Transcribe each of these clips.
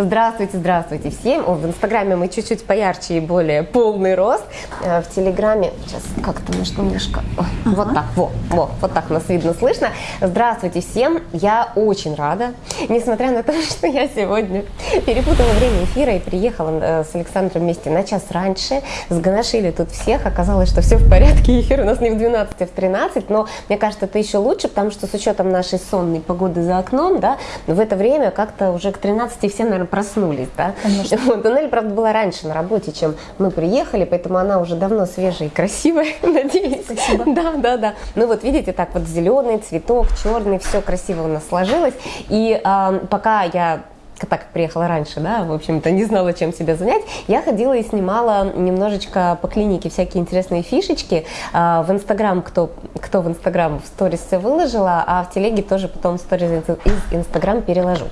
Здравствуйте, здравствуйте всем. О, в Инстаграме мы чуть-чуть поярче и более полный рост. Э, в Телеграме, сейчас как-то может немножко, ага. вот так, во, во, вот так нас видно, слышно. Здравствуйте всем, я очень рада, несмотря на то, что я сегодня перепутала время эфира и приехала э, с Александром вместе на час раньше, сгоношили тут всех, оказалось, что все в порядке, эфир у нас не в 12, а в 13, но мне кажется, это еще лучше, потому что с учетом нашей сонной погоды за окном, да, в это время как-то уже к 13 все, наверное, проснулись, да. Конечно. Вот, Нелли, правда, была раньше на работе, чем мы приехали, поэтому она уже давно свежая и красивая, надеюсь. Спасибо. Да, да, да. Ну вот видите, так вот зеленый цветок, черный, все красиво у нас сложилось. И э, пока я так как приехала раньше, да, в общем-то, не знала, чем себя занять, я ходила и снимала немножечко по клинике всякие интересные фишечки. А, в Инстаграм, кто, кто в Инстаграм в сторис все выложила, а в телеге тоже потом сторис из Инстаграм переложу.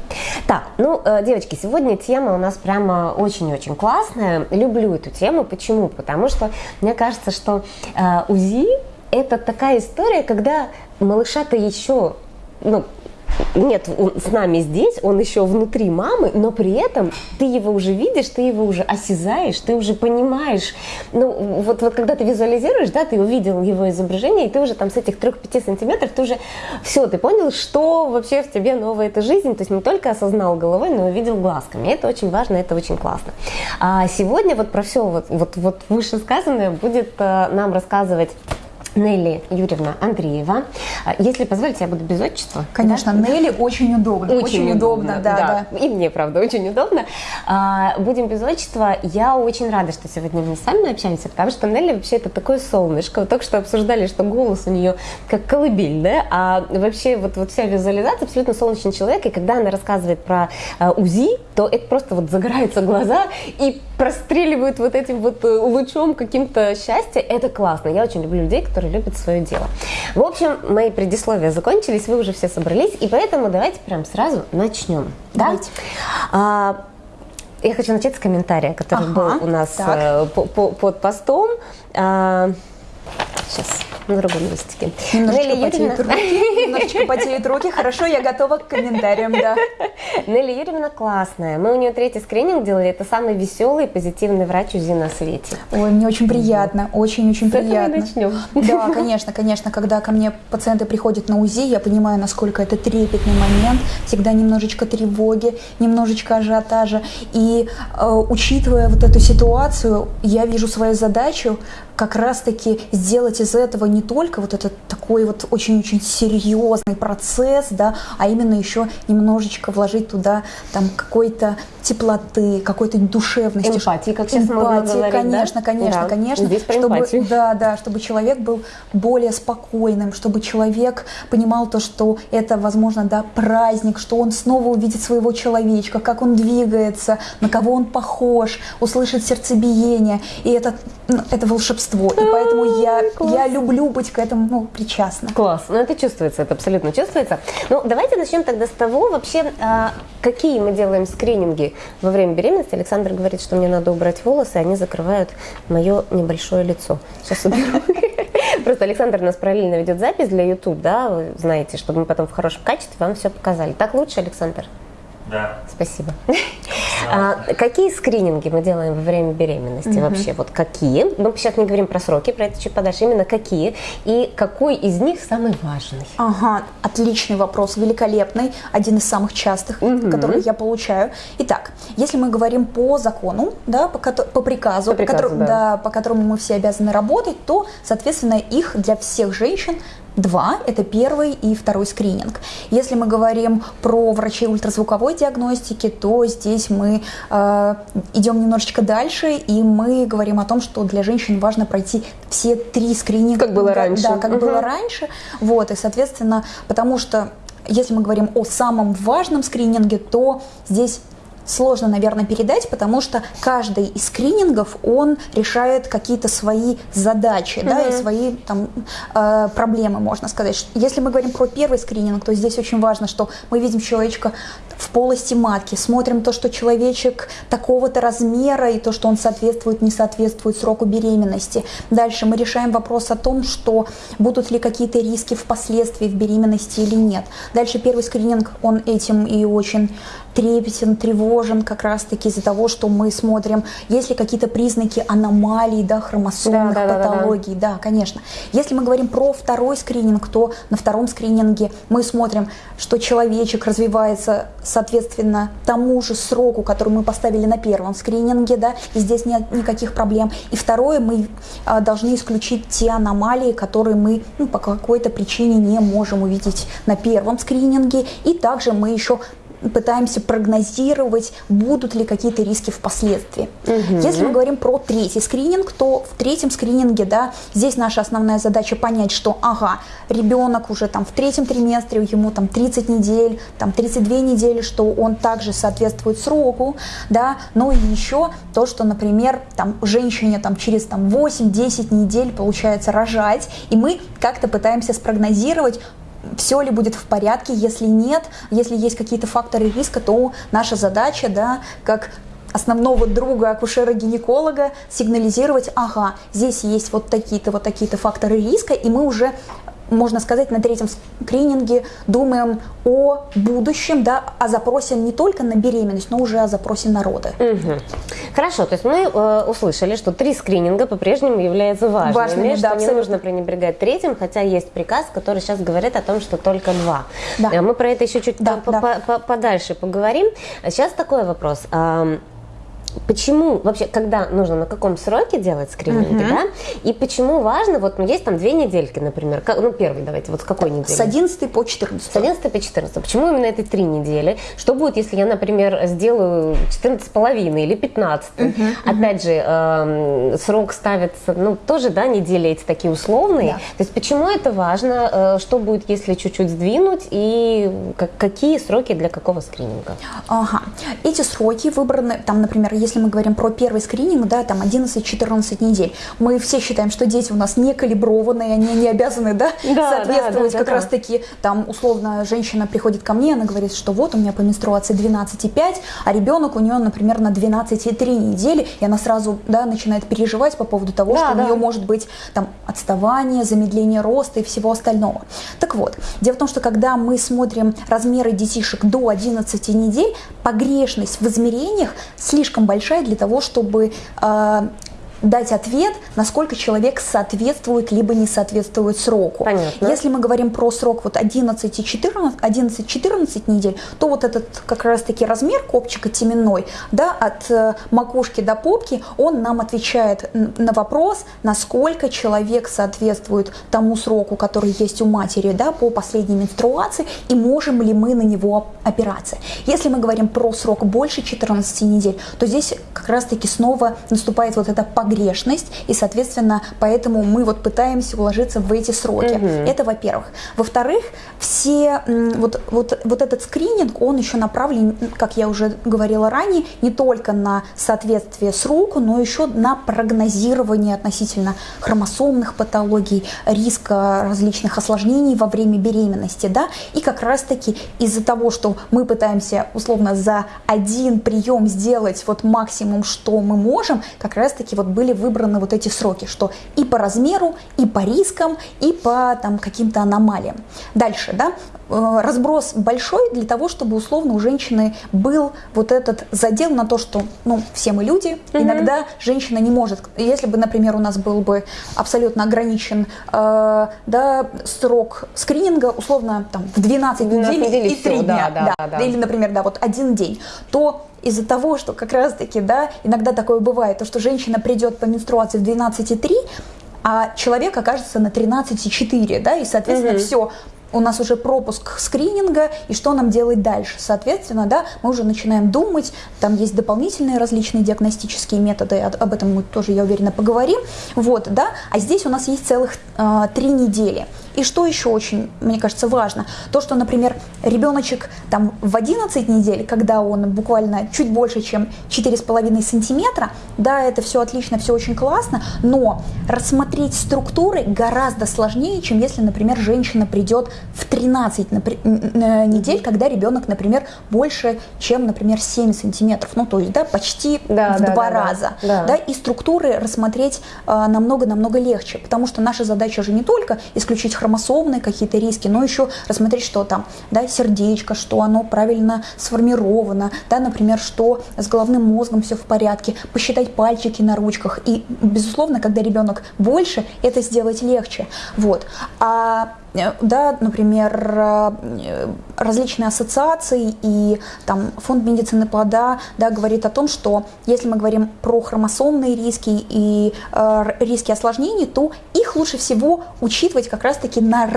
Так, ну, э, девочки, сегодня тема у нас прямо очень-очень классная. Люблю эту тему. Почему? Потому что мне кажется, что э, УЗИ это такая история, когда малыша-то еще ну, нет он с нами здесь, он еще внутри мамы, но при этом ты его уже видишь, ты его уже осязаешь, ты уже понимаешь. Ну, вот, вот когда ты визуализируешь, да, ты увидел его изображение, и ты уже там с этих 3-5 сантиметров, ты уже все, ты понял, что вообще в тебе новая эта жизнь, то есть не только осознал головой, но и увидел глазками. Это очень важно, это очень классно. А сегодня вот про все вот, вот, вот вышесказанное будет э, нам рассказывать Нелли Юрьевна Андреева. А, если позволите, я буду без отчества. Конечно, да? Нелли очень удобно. Очень, очень удобно, удобно да, да, И мне, правда, очень удобно. А, будем без отчества. Я очень рада, что сегодня мы с вами общаемся, потому что Нелли вообще это такое солнышко. Вот только что обсуждали, что голос у нее как колыбель, да, а вообще вот, вот вся визуализация абсолютно солнечный человек, и когда она рассказывает про а, УЗИ, то это просто вот загораются глаза и простреливают вот этим вот э, лучом каким-то счастья. Это классно. Я очень люблю людей, которые любят свое дело. В общем, мои предисловия закончились, вы уже все собрались, и поэтому давайте прям сразу начнем. Давайте. Да? А, я хочу начать с комментария, который ага, был у нас так. Э, по, по, под постом. Сейчас на другом листике. Немножечко Нелли потеют Юрьевна... руки, немножечко потеют руки. Хорошо, я готова к комментариям, да. Нелли Юрьевна классная. Мы у нее третий скрининг делали. Это самый веселый и позитивный врач УЗИ на свете. Ой, мне очень приятно, очень-очень приятно. начнем. Да, конечно, конечно. Когда ко мне пациенты приходят на УЗИ, я понимаю, насколько это трепетный момент. Всегда немножечко тревоги, немножечко ажиотажа. И э, учитывая вот эту ситуацию, я вижу свою задачу как раз-таки сделать из этого не только вот этот такой вот очень-очень серьезный процесс, да, а именно еще немножечко вложить туда там какой-то теплоты, какой-то душевности. Эмпатии, как сейчас эмпатии, говорить, конечно, да? конечно, да. конечно. Здесь чтобы, да, да, чтобы человек был более спокойным, чтобы человек понимал то, что это, возможно, да, праздник, что он снова увидит своего человечка, как он двигается, на кого он похож, услышит сердцебиение. И это, ну, это волшебство. И поэтому я, я люблю быть к этому ну, причастна. Класс. Ну, это чувствуется, это абсолютно чувствуется. Ну, давайте начнем тогда с того, вообще, а, какие мы делаем скрининги во время беременности Александр говорит, что мне надо убрать волосы, они закрывают мое небольшое лицо. Сейчас уберу. Просто Александр нас параллельно ведет запись для YouTube, да, вы знаете, чтобы мы потом в хорошем качестве вам все показали. Так лучше, Александр? Да. Спасибо. А, какие скрининги мы делаем во время беременности угу. вообще? Вот какие? Мы сейчас не говорим про сроки, про это чуть подальше. Именно какие? И какой из них самый важный? Ага, отличный вопрос, великолепный. Один из самых частых, угу. которые я получаю. Итак, если мы говорим по закону, да, по, по приказу, по, приказу, по, которому, да. Да, по которому мы все обязаны работать, то, соответственно, их для всех женщин Два – это первый и второй скрининг. Если мы говорим про врачей ультразвуковой диагностики, то здесь мы э, идем немножечко дальше, и мы говорим о том, что для женщин важно пройти все три скрининга. Как было раньше. Да, как угу. было раньше. Вот, и, соответственно, потому что если мы говорим о самом важном скрининге, то здесь сложно, наверное, передать, потому что каждый из скринингов, он решает какие-то свои задачи, mm-hmm. да, и свои там э, проблемы, можно сказать. Если мы говорим про первый скрининг, то здесь очень важно, что мы видим человечка в полости матки, смотрим то, что человечек такого-то размера и то, что он соответствует, не соответствует сроку беременности. Дальше мы решаем вопрос о том, что будут ли какие-то риски впоследствии в беременности или нет. Дальше первый скрининг, он этим и очень трепетен, тревожен, как раз-таки из-за того, что мы смотрим, есть ли какие-то признаки аномалий, да, хромосомных Да, да, да, да, да. патологий, да, конечно. Если мы говорим про второй скрининг, то на втором скрининге мы смотрим, что человечек развивается соответственно тому же сроку, который мы поставили на первом скрининге, да, и здесь нет никаких проблем. И второе, мы а, должны исключить те аномалии, которые мы ну, по какой-то причине не можем увидеть на первом скрининге. И также мы еще пытаемся прогнозировать, будут ли какие-то риски впоследствии. Если мы говорим про третий скрининг, то в третьем скрининге, да, здесь наша основная задача понять, что, ага, ребенок уже там в третьем триместре, ему там 30 недель, там 32 недели, что он также соответствует сроку, да, но и еще то, что, например, там женщине там через там 8-10 недель получается рожать, и мы как-то пытаемся спрогнозировать, все ли будет в порядке, если нет, если есть какие-то факторы риска, то наша задача, да, как основного друга акушера-гинеколога сигнализировать, ага, здесь есть вот такие-то, вот такие-то факторы риска, и мы уже можно сказать, на третьем скрининге думаем о будущем, да, о запросе не только на беременность, но уже о запросе на роды. Угу. Хорошо, то есть мы э, услышали, что три скрининга по-прежнему являются важными, Важными, что да, не абсолютно. нужно пренебрегать третьим, хотя есть приказ, который сейчас говорит о том, что только два. Да. Э, Мы про это еще чуть Да, по- да. по- по- подальше поговорим. Сейчас такой вопрос. Почему вообще, когда нужно, на каком сроке делать скрининги, да? И почему важно, вот ну, есть там две недельки, например, ка- ну первый давайте, вот с какой недели? С 11 по 14. С 11 по 14. Почему именно это три недели? Что будет, если я, например, сделаю 14 с половиной или 15? Опять же, эм, срок ставится, ну, тоже, да, недели эти такие условные. Да. То есть почему это важно? Э, Что будет, если чуть-чуть сдвинуть? И как- какие сроки для какого скрининга? Ага. Эти сроки выбраны, там, например, если мы говорим про первый скрининг, да, там 11-14 недель, мы все считаем, что дети у нас не калиброванные, они не обязаны, да, Да, соответствовать да, да, как да, раз да. таки, там, условно, женщина приходит ко мне, она говорит, что вот у меня по менструации 12,5, а ребенок у нее, например, на 12,3 недели, и она сразу, да, начинает переживать по поводу того, Да, что да. у нее может быть там отставание, замедление роста и всего остального. Так вот, дело в том, что когда мы смотрим размеры детишек до 11 недель, погрешность в измерениях слишком большая для того, чтобы э, дать ответ, насколько человек соответствует либо не соответствует сроку. Понятно. Если мы говорим про срок вот 11 и 14, 11-14 недель, то вот этот как раз-таки размер копчика теменной, да, от э, макушки до попки, он нам отвечает на вопрос, насколько человек соответствует тому сроку, который есть у матери, да, по последней менструации, и можем ли мы на него оп- опираться. Если мы говорим про срок больше 14 недель, то здесь как раз-таки снова наступает вот эта погрешность, и, соответственно, поэтому мы вот пытаемся уложиться в эти сроки. Это во-первых. Во-вторых, все вот, вот, вот этот скрининг, он еще направлен, как я уже говорила ранее, не только на соответствие сроку, но еще на прогнозирование относительно хромосомных патологий, риска различных осложнений во время беременности, да, и как раз-таки из-за того, что мы пытаемся условно за один прием сделать вот максимум, что мы можем, как раз-таки вот были выбраны вот эти сроки, что и по размеру, и по рискам, и по там каким-то аномалиям. Дальше, да, разброс большой для того, чтобы условно у женщины был вот этот задел на то, что, ну, все мы люди, иногда женщина не может, если бы, например, у нас был бы абсолютно ограничен, э, да, срок скрининга, условно, там, в 12, 12 недель недель и и всё, 3 дня, да, да, да. или, например, да, вот один день, то из-за того, что как раз-таки, да, иногда такое бывает, то, что женщина придет по менструации в 12,3, а человек окажется на 13,4, да, и, соответственно, все, у нас уже пропуск скрининга, и что нам делать дальше? Соответственно, да, мы уже начинаем думать, там есть дополнительные различные диагностические методы, об этом мы тоже, я уверена, поговорим, вот, да, а здесь у нас есть целых а, три недели. И что еще очень, мне кажется, важно, то, что, например, ребеночек там в 11 недель, когда он буквально чуть больше, чем 4,5 сантиметра, да, это все отлично, все очень классно, но рассмотреть структуры гораздо сложнее, чем если, например, женщина придет в 13 напри- н- н- недель, когда ребенок, например, больше, чем, например, 7 сантиметров, ну, то есть, да, почти Да, в да, два да, раза, Да. да, и структуры рассмотреть намного-намного легче, потому что наша задача же не только исключить хромосомы, хромосомные какие-то риски, но еще рассмотреть, что там, да, сердечко, что оно правильно сформировано, да, например, что с головным мозгом все в порядке, посчитать пальчики на ручках. И, безусловно, когда ребенок больше, это сделать легче. Вот. А да, например, э, различные ассоциации и там фонд медицины плода да, говорит о том, что если мы говорим про хромосомные риски и э, риски осложнений, то их лучше всего учитывать как раз-таки на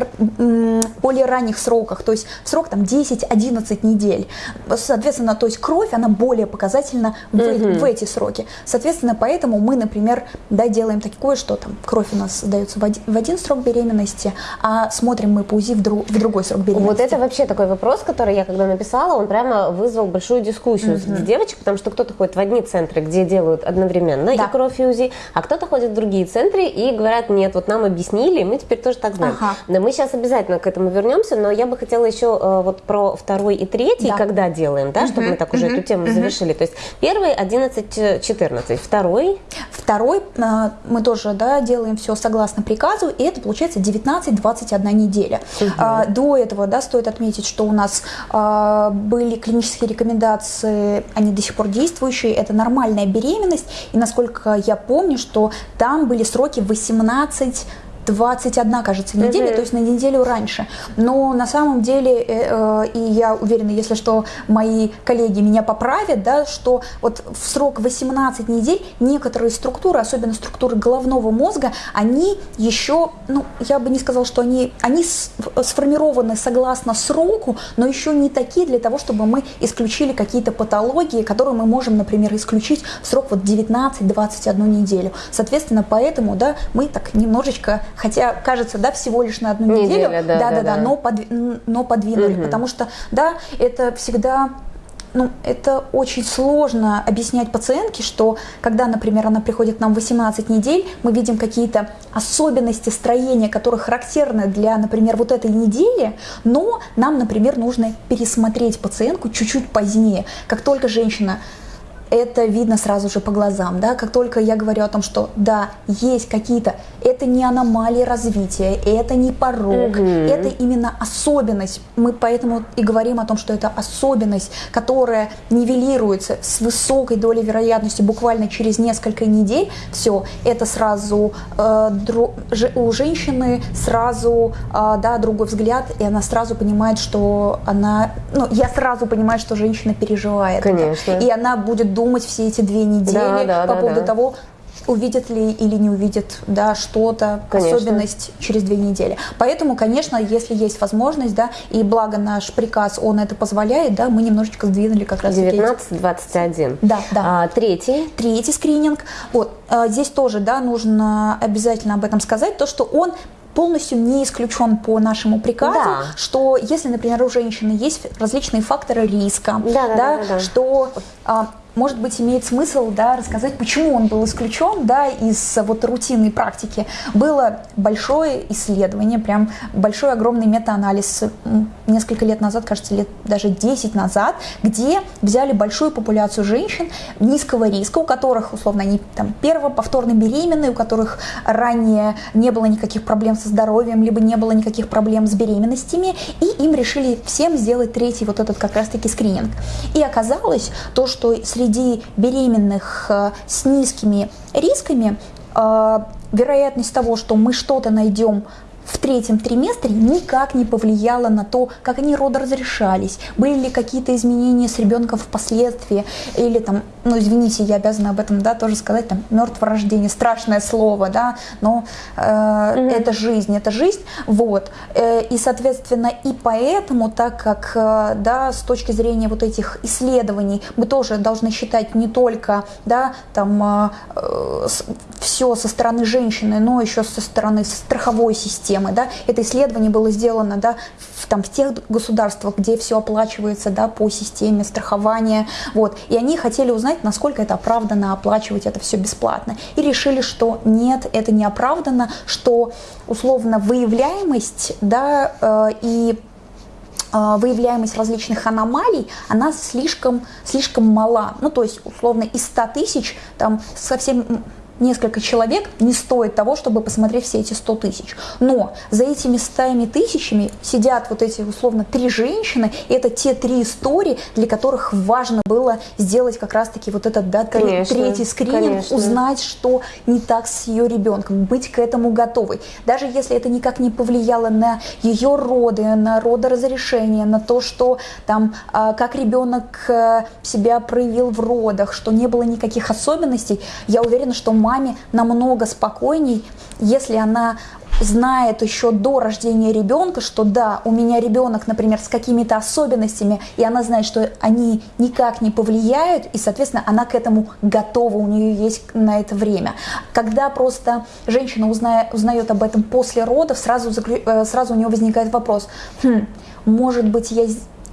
более ранних сроках, то есть срок там 10-11 недель. Соответственно, то есть кровь, она более показательна в, mm-hmm. в эти сроки. Соответственно, поэтому мы, например, да, делаем такое, что там кровь у нас сдается в один, в один срок беременности, а смотрим смотрим мы по УЗИ в, друг, в другой срок беременности. Вот это вообще такой вопрос, который я когда написала, он прямо вызвал большую дискуссию mm-hmm. среди девочек, потому что кто-то ходит в одни центры, где делают одновременно да. и кровь и УЗИ, а кто-то ходит в другие центры и говорят, нет, вот нам объяснили, мы теперь тоже так знаем. Ага. Да, мы сейчас обязательно к этому вернемся, но я бы хотела еще э, вот про второй и третий, да. когда делаем, да, mm-hmm. чтобы мы так уже mm-hmm. эту тему mm-hmm. завершили. То есть первый 11-14, второй? Второй э, мы тоже, да, делаем все согласно приказу, и это получается 19-21 неделя. А, до этого, да, стоит отметить, что у нас а, были клинические рекомендации, они до сих пор действующие, это нормальная беременность, и насколько я помню, что там были сроки 18 21, кажется, неделя, то есть на неделю раньше. Но на самом деле, э, э, и я уверена, если что, мои коллеги меня поправят, да, что вот в срок 18 недель некоторые структуры, особенно структуры головного мозга, они еще, ну, я бы не сказала, что они, они сформированы согласно сроку, но еще не такие для того, чтобы мы исключили какие-то патологии, которые мы можем, например, исключить в срок вот 19-21 неделю. Соответственно, поэтому, да, мы так немножечко хотя кажется, да, всего лишь на одну неделю, Неделя, да, да, да, да, но, подви, но подвинули, угу. потому что, да, это всегда ну, это очень сложно объяснять пациентке, что когда, например, она приходит к нам 18 недель, мы видим какие-то особенности строения, которые характерны для, например, вот этой недели, но нам, например, нужно пересмотреть пациентку чуть-чуть позднее. Как только женщина это видно сразу же по глазам, да, как только я говорю о том, что да, есть какие-то, это не аномалии развития, это не порог, угу. это именно особенность, мы поэтому и говорим о том, что это особенность, которая нивелируется с высокой долей вероятности буквально через несколько недель, все, это сразу э, дру, у женщины сразу, э, да, другой взгляд, и она сразу понимает, что она, ну, я сразу понимаю, что женщина переживает, Конечно. Это, и она будет думать все эти две недели да, да, по да, поводу да. того, увидят ли или не увидят да, что-то, особенность через две недели. Поэтому, конечно, если есть возможность, да, и благо наш приказ, он это позволяет, да, мы немножечко сдвинули как раз 19-21. Да, да. А, третий? Третий скрининг. Вот, а, здесь тоже, да, нужно обязательно об этом сказать, то, что он полностью не исключен по нашему приказу, да. что если, например, у женщины есть различные факторы риска, да, да, да, да, да. что а, может быть, имеет смысл да, рассказать, почему он был исключен да, из вот рутинной практики. Было большое исследование, прям большой огромный метаанализ несколько лет назад, кажется, лет даже 10 назад, где взяли большую популяцию женщин низкого риска, у которых, условно, они там перво, повторно беременные, у которых ранее не было никаких проблем со здоровьем, либо не было никаких проблем с беременностями, и им решили всем сделать третий вот этот как раз-таки скрининг. И оказалось то, что среди среди беременных э, с низкими рисками э, вероятность того, что мы что-то найдем в третьем триместре никак не повлияло на то, как они родоразрешались, были ли какие-то изменения с ребенком впоследствии, или там, ну извините, я обязана об этом, да, тоже сказать, там, мертворождение, страшное слово, да, но э, mm-hmm. это жизнь, это жизнь, вот, э, и, соответственно, и поэтому, так как, э, да, с точки зрения вот этих исследований, мы тоже должны считать не только, да, там, э, э все со стороны женщины, но еще со стороны страховой системы, системы. Да? Это исследование было сделано да, в, там, в тех государствах, где все оплачивается да, по системе страхования. Вот. И они хотели узнать, насколько это оправданно оплачивать это все бесплатно. И решили, что нет, это не оправданно, что условно выявляемость да, э, и э, выявляемость различных аномалий, она слишком, слишком мала. Ну, то есть, условно, из 100 тысяч, там, совсем несколько человек не стоит того, чтобы посмотреть все эти 100 тысяч. Но за этими 100 тысячами сидят вот эти условно три женщины, и это те три истории, для которых важно было сделать как раз-таки вот этот да, конечно, третий скрининг, конечно. узнать, что не так с ее ребенком, быть к этому готовой. Даже если это никак не повлияло на ее роды, на родоразрешение, на то, что там, а, как ребенок э, себя проявил в родах, что не было никаких особенностей, я уверена, что маме намного спокойней, если она знает еще до рождения ребенка, что да, у меня ребенок, например, с какими-то особенностями, и она знает, что они никак не повлияют, и, соответственно, она к этому готова, у нее есть на это время. Когда просто женщина узнает, узнает об этом после родов, сразу, э, сразу у нее возникает вопрос, хм, может быть, я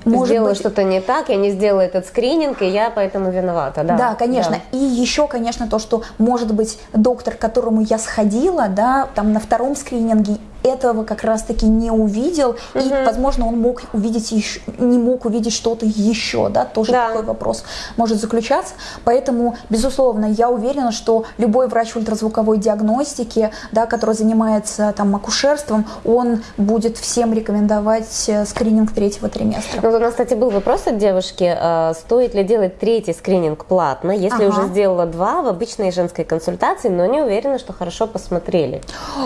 может сделала быть... что-то не так, я не сделала этот скрининг, и я поэтому виновата. Да, да конечно. Да. И еще, конечно, то, что, может быть, доктор, к которому я сходила, да, там на втором скрининге, этого как раз-таки не увидел, угу. и, возможно, он мог увидеть еще, не мог увидеть что-то еще, да, тоже да. такой вопрос может заключаться. Поэтому, безусловно, я уверена, что любой врач ультразвуковой диагностики, да, который занимается там акушерством, он будет всем рекомендовать э, скрининг третьего триместра. Ну, у нас, кстати, был вопрос от девушки, э, стоит ли делать третий скрининг платно, если ага. уже сделала два в обычной женской консультации, но не уверена, что хорошо посмотрели.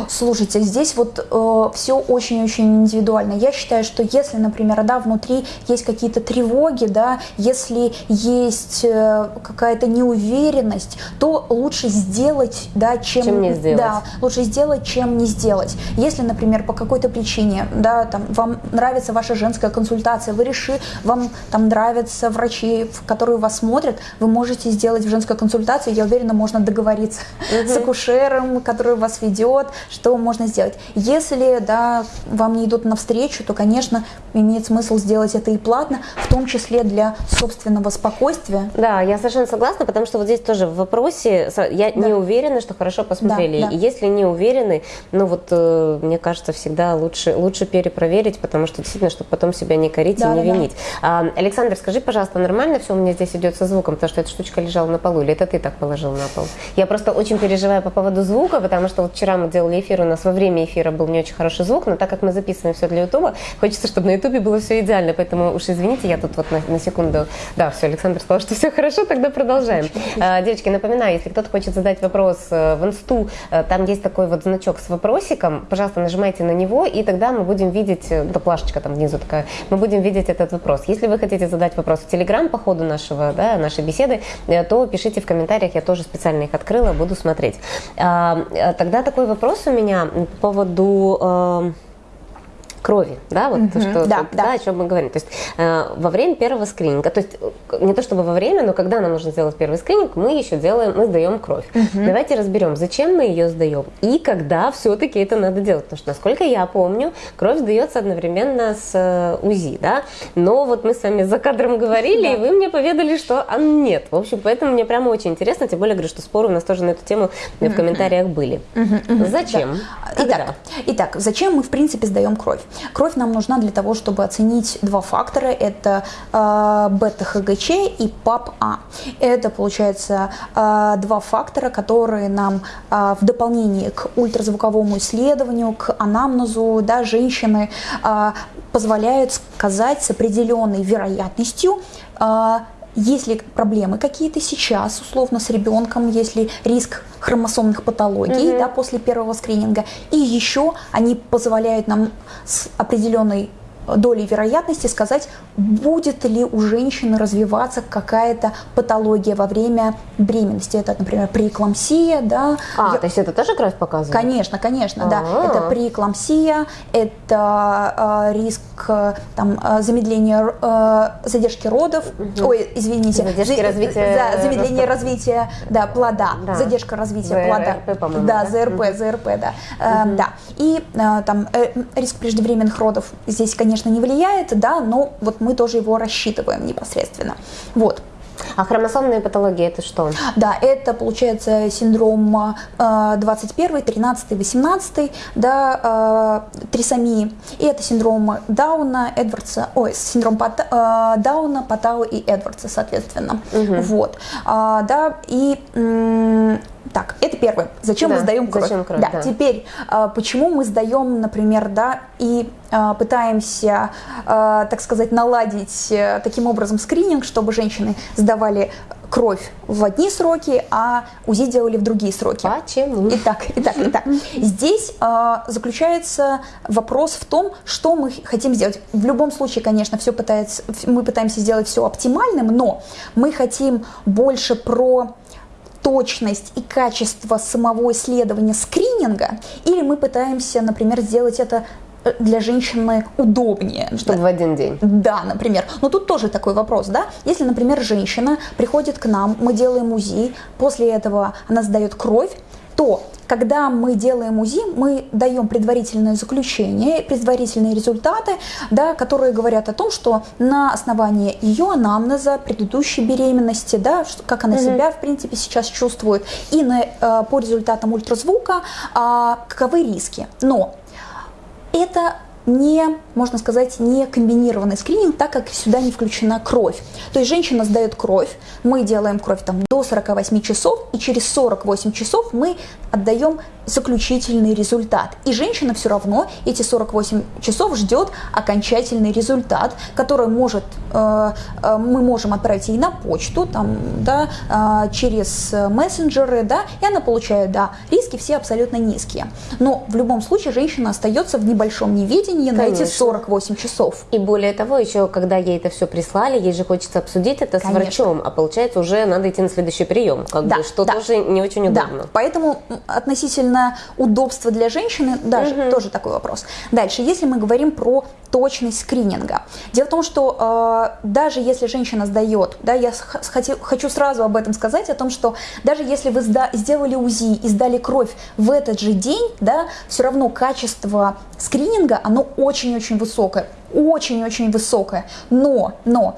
Слушайте, здесь вот э, все очень-очень индивидуально. Я считаю, что если, например, да, внутри есть какие-то тревоги, да, если есть э, какая-то неуверенность, то лучше сделать, да, чем, чем не сделать. Да, лучше сделать, чем не сделать. Если, например, по какой-то причине, да, там, вам нравится ваша женская консультация, вы решили, вам там нравятся врачи, которые вас смотрят, вы можете сделать в женской консультации, я уверена, можно договориться угу. с акушером, который вас ведет, что можно сделать. Если да, вам не идут навстречу, то, конечно, имеет смысл сделать это и платно, в том числе для собственного спокойствия. Да, я совершенно согласна, потому что вот здесь тоже в вопросе я да. не уверена, что хорошо посмотрели. Да, да. И если не уверены, ну вот э, мне кажется, всегда лучше, лучше перепроверить, потому что действительно, чтобы потом себя не корить да, и не да, винить. Да. Александр, скажи, пожалуйста, нормально все у меня здесь идет со звуком, потому что эта штучка лежала на полу, или это ты так положил на пол? Я просто очень переживаю по поводу звука, потому что вот вчера мы делали эфир, у нас во время эфира был не очень хороший звук, но так как мы записываем все для Ютуба, хочется, чтобы на Ютубе было все идеально, поэтому уж извините, я тут вот на, на секунду... Да, все, Александр сказал, что все хорошо, тогда продолжаем. А, девочки, напоминаю, если кто-то хочет задать вопрос э, в инсту, э, там есть такой вот значок с вопросиком, пожалуйста, нажимайте на него, и тогда мы будем видеть, э, да плашечка там внизу такая, мы будем видеть этот вопрос. Если вы хотите задать вопрос в Телеграм по ходу нашего, да, нашей беседы, то пишите в комментариях, я тоже специально их открыла, буду смотреть. А, тогда такой вопрос у меня по поводу э, крови, да, вот угу, что, да, да. да, о чем мы говорим. То есть э, во время первого скрининга, то есть э, не то чтобы во время, но когда нам нужно сделать первый скрининг, мы еще делаем, мы сдаем кровь. Угу. Давайте разберем, зачем мы ее сдаем и когда все-таки это надо делать. Потому что, насколько я помню, кровь сдается одновременно с э, УЗИ, да, но вот мы с вами за кадром говорили, да. и вы мне поведали, что а нет. В общем, поэтому мне прямо очень интересно, тем более, говорю, что споры у нас тоже на эту тему в комментариях были. Зачем? Да. Итак, итак, зачем мы в принципе сдаем кровь? Кровь нам нужна для того, чтобы оценить два фактора. Это э, бета-ХГЧ и ПАП-А. Это, получается, э, два фактора, которые нам э, в дополнение к ультразвуковому исследованию, к анамнезу да, женщины э, позволяют сказать с определенной вероятностью, э, есть ли проблемы какие-то сейчас, условно, с ребенком, есть ли риск хромосомных патологий mm-hmm. да, после первого скрининга. И еще они позволяют нам с определенной долей вероятности сказать, будет ли у женщины развиваться какая-то патология во время беременности. Это, например, преэклампсия. Да. А, Я... то есть это тоже кровь показывает? Конечно, конечно, А-а-а. да. А. Это преэклампсия, это э, риск там, э, замедления, э, задержки родов, угу. ой, извините. Задержки за, развития. Да, замедление развития да, плода, да. задержка развития ЗРП, плода. по-моему. Да, ЗРП, угу. ЗРП, да. Угу. Э, да. И э, там э, риск преждевременных родов здесь, конечно, конечно, не влияет, да, но вот мы тоже его рассчитываем непосредственно. Вот. А хромосомные патологии это что? Да, это получается синдром э, 21, 13, 18, да, э, трисомии. И это синдром Дауна, Эдвардса, ой, синдром Пата, Дауна, Патау и Эдвардса, соответственно. Угу. Вот. А, да, и так, это первое. Зачем Да, мы сдаем кровь? зачем кровь, да. да. Теперь, а, почему мы сдаем, например, да, и а, пытаемся, а, так сказать, наладить э, таким образом скрининг, чтобы женщины сдавали кровь в одни сроки, а УЗИ делали в другие сроки. Почему? Итак, итак, итак. Здесь а, заключается вопрос в том, что мы хотим сделать. В любом случае, конечно, все пытается, мы пытаемся сделать все оптимальным, но мы хотим больше про точность и качество самого исследования скрининга, или мы пытаемся, например, сделать это э, для женщины удобнее. Чтобы в один день. Да, например. Но тут тоже такой вопрос, да? Если, например, женщина приходит к нам, мы делаем УЗИ, после этого она сдает кровь, то когда мы делаем УЗИ, мы даем предварительное заключение, предварительные результаты, да, которые говорят о том, что на основании ее анамнеза, предыдущей беременности, да, как она себя, в принципе, сейчас чувствует, и на, э, по результатам ультразвука, а, каковы риски. Но это не, можно сказать, не комбинированный скрининг, так как сюда не включена кровь. То есть женщина сдает кровь, мы делаем кровь там до 48 часов, и через 48 часов мы отдаем заключительный результат. И женщина все равно эти 48 часов ждет окончательный результат, который может, э, э, мы можем отправить ей на почту, там, да, э, через мессенджеры, да, и она получает, да, риски все абсолютно низкие. Но в любом случае женщина остается в небольшом неведении на эти Конечно. 48 часов. И более того, еще когда ей это все прислали, ей же хочется обсудить это Конечно. с врачом, а получается уже надо идти на следующий прием, как Да, бы, что да. тоже не очень удобно. Да, поэтому относительно удобства для женщины даже тоже такой вопрос. Дальше, если мы говорим про точность скрининга. Дело в том, что э, даже если женщина сдает, да, я хочу, хочу сразу об этом сказать, о том, что даже если вы сда- сделали УЗИ и сдали кровь в этот же день, да, все равно качество скрининга, оно очень-очень высокое, очень-очень высокое. Но, но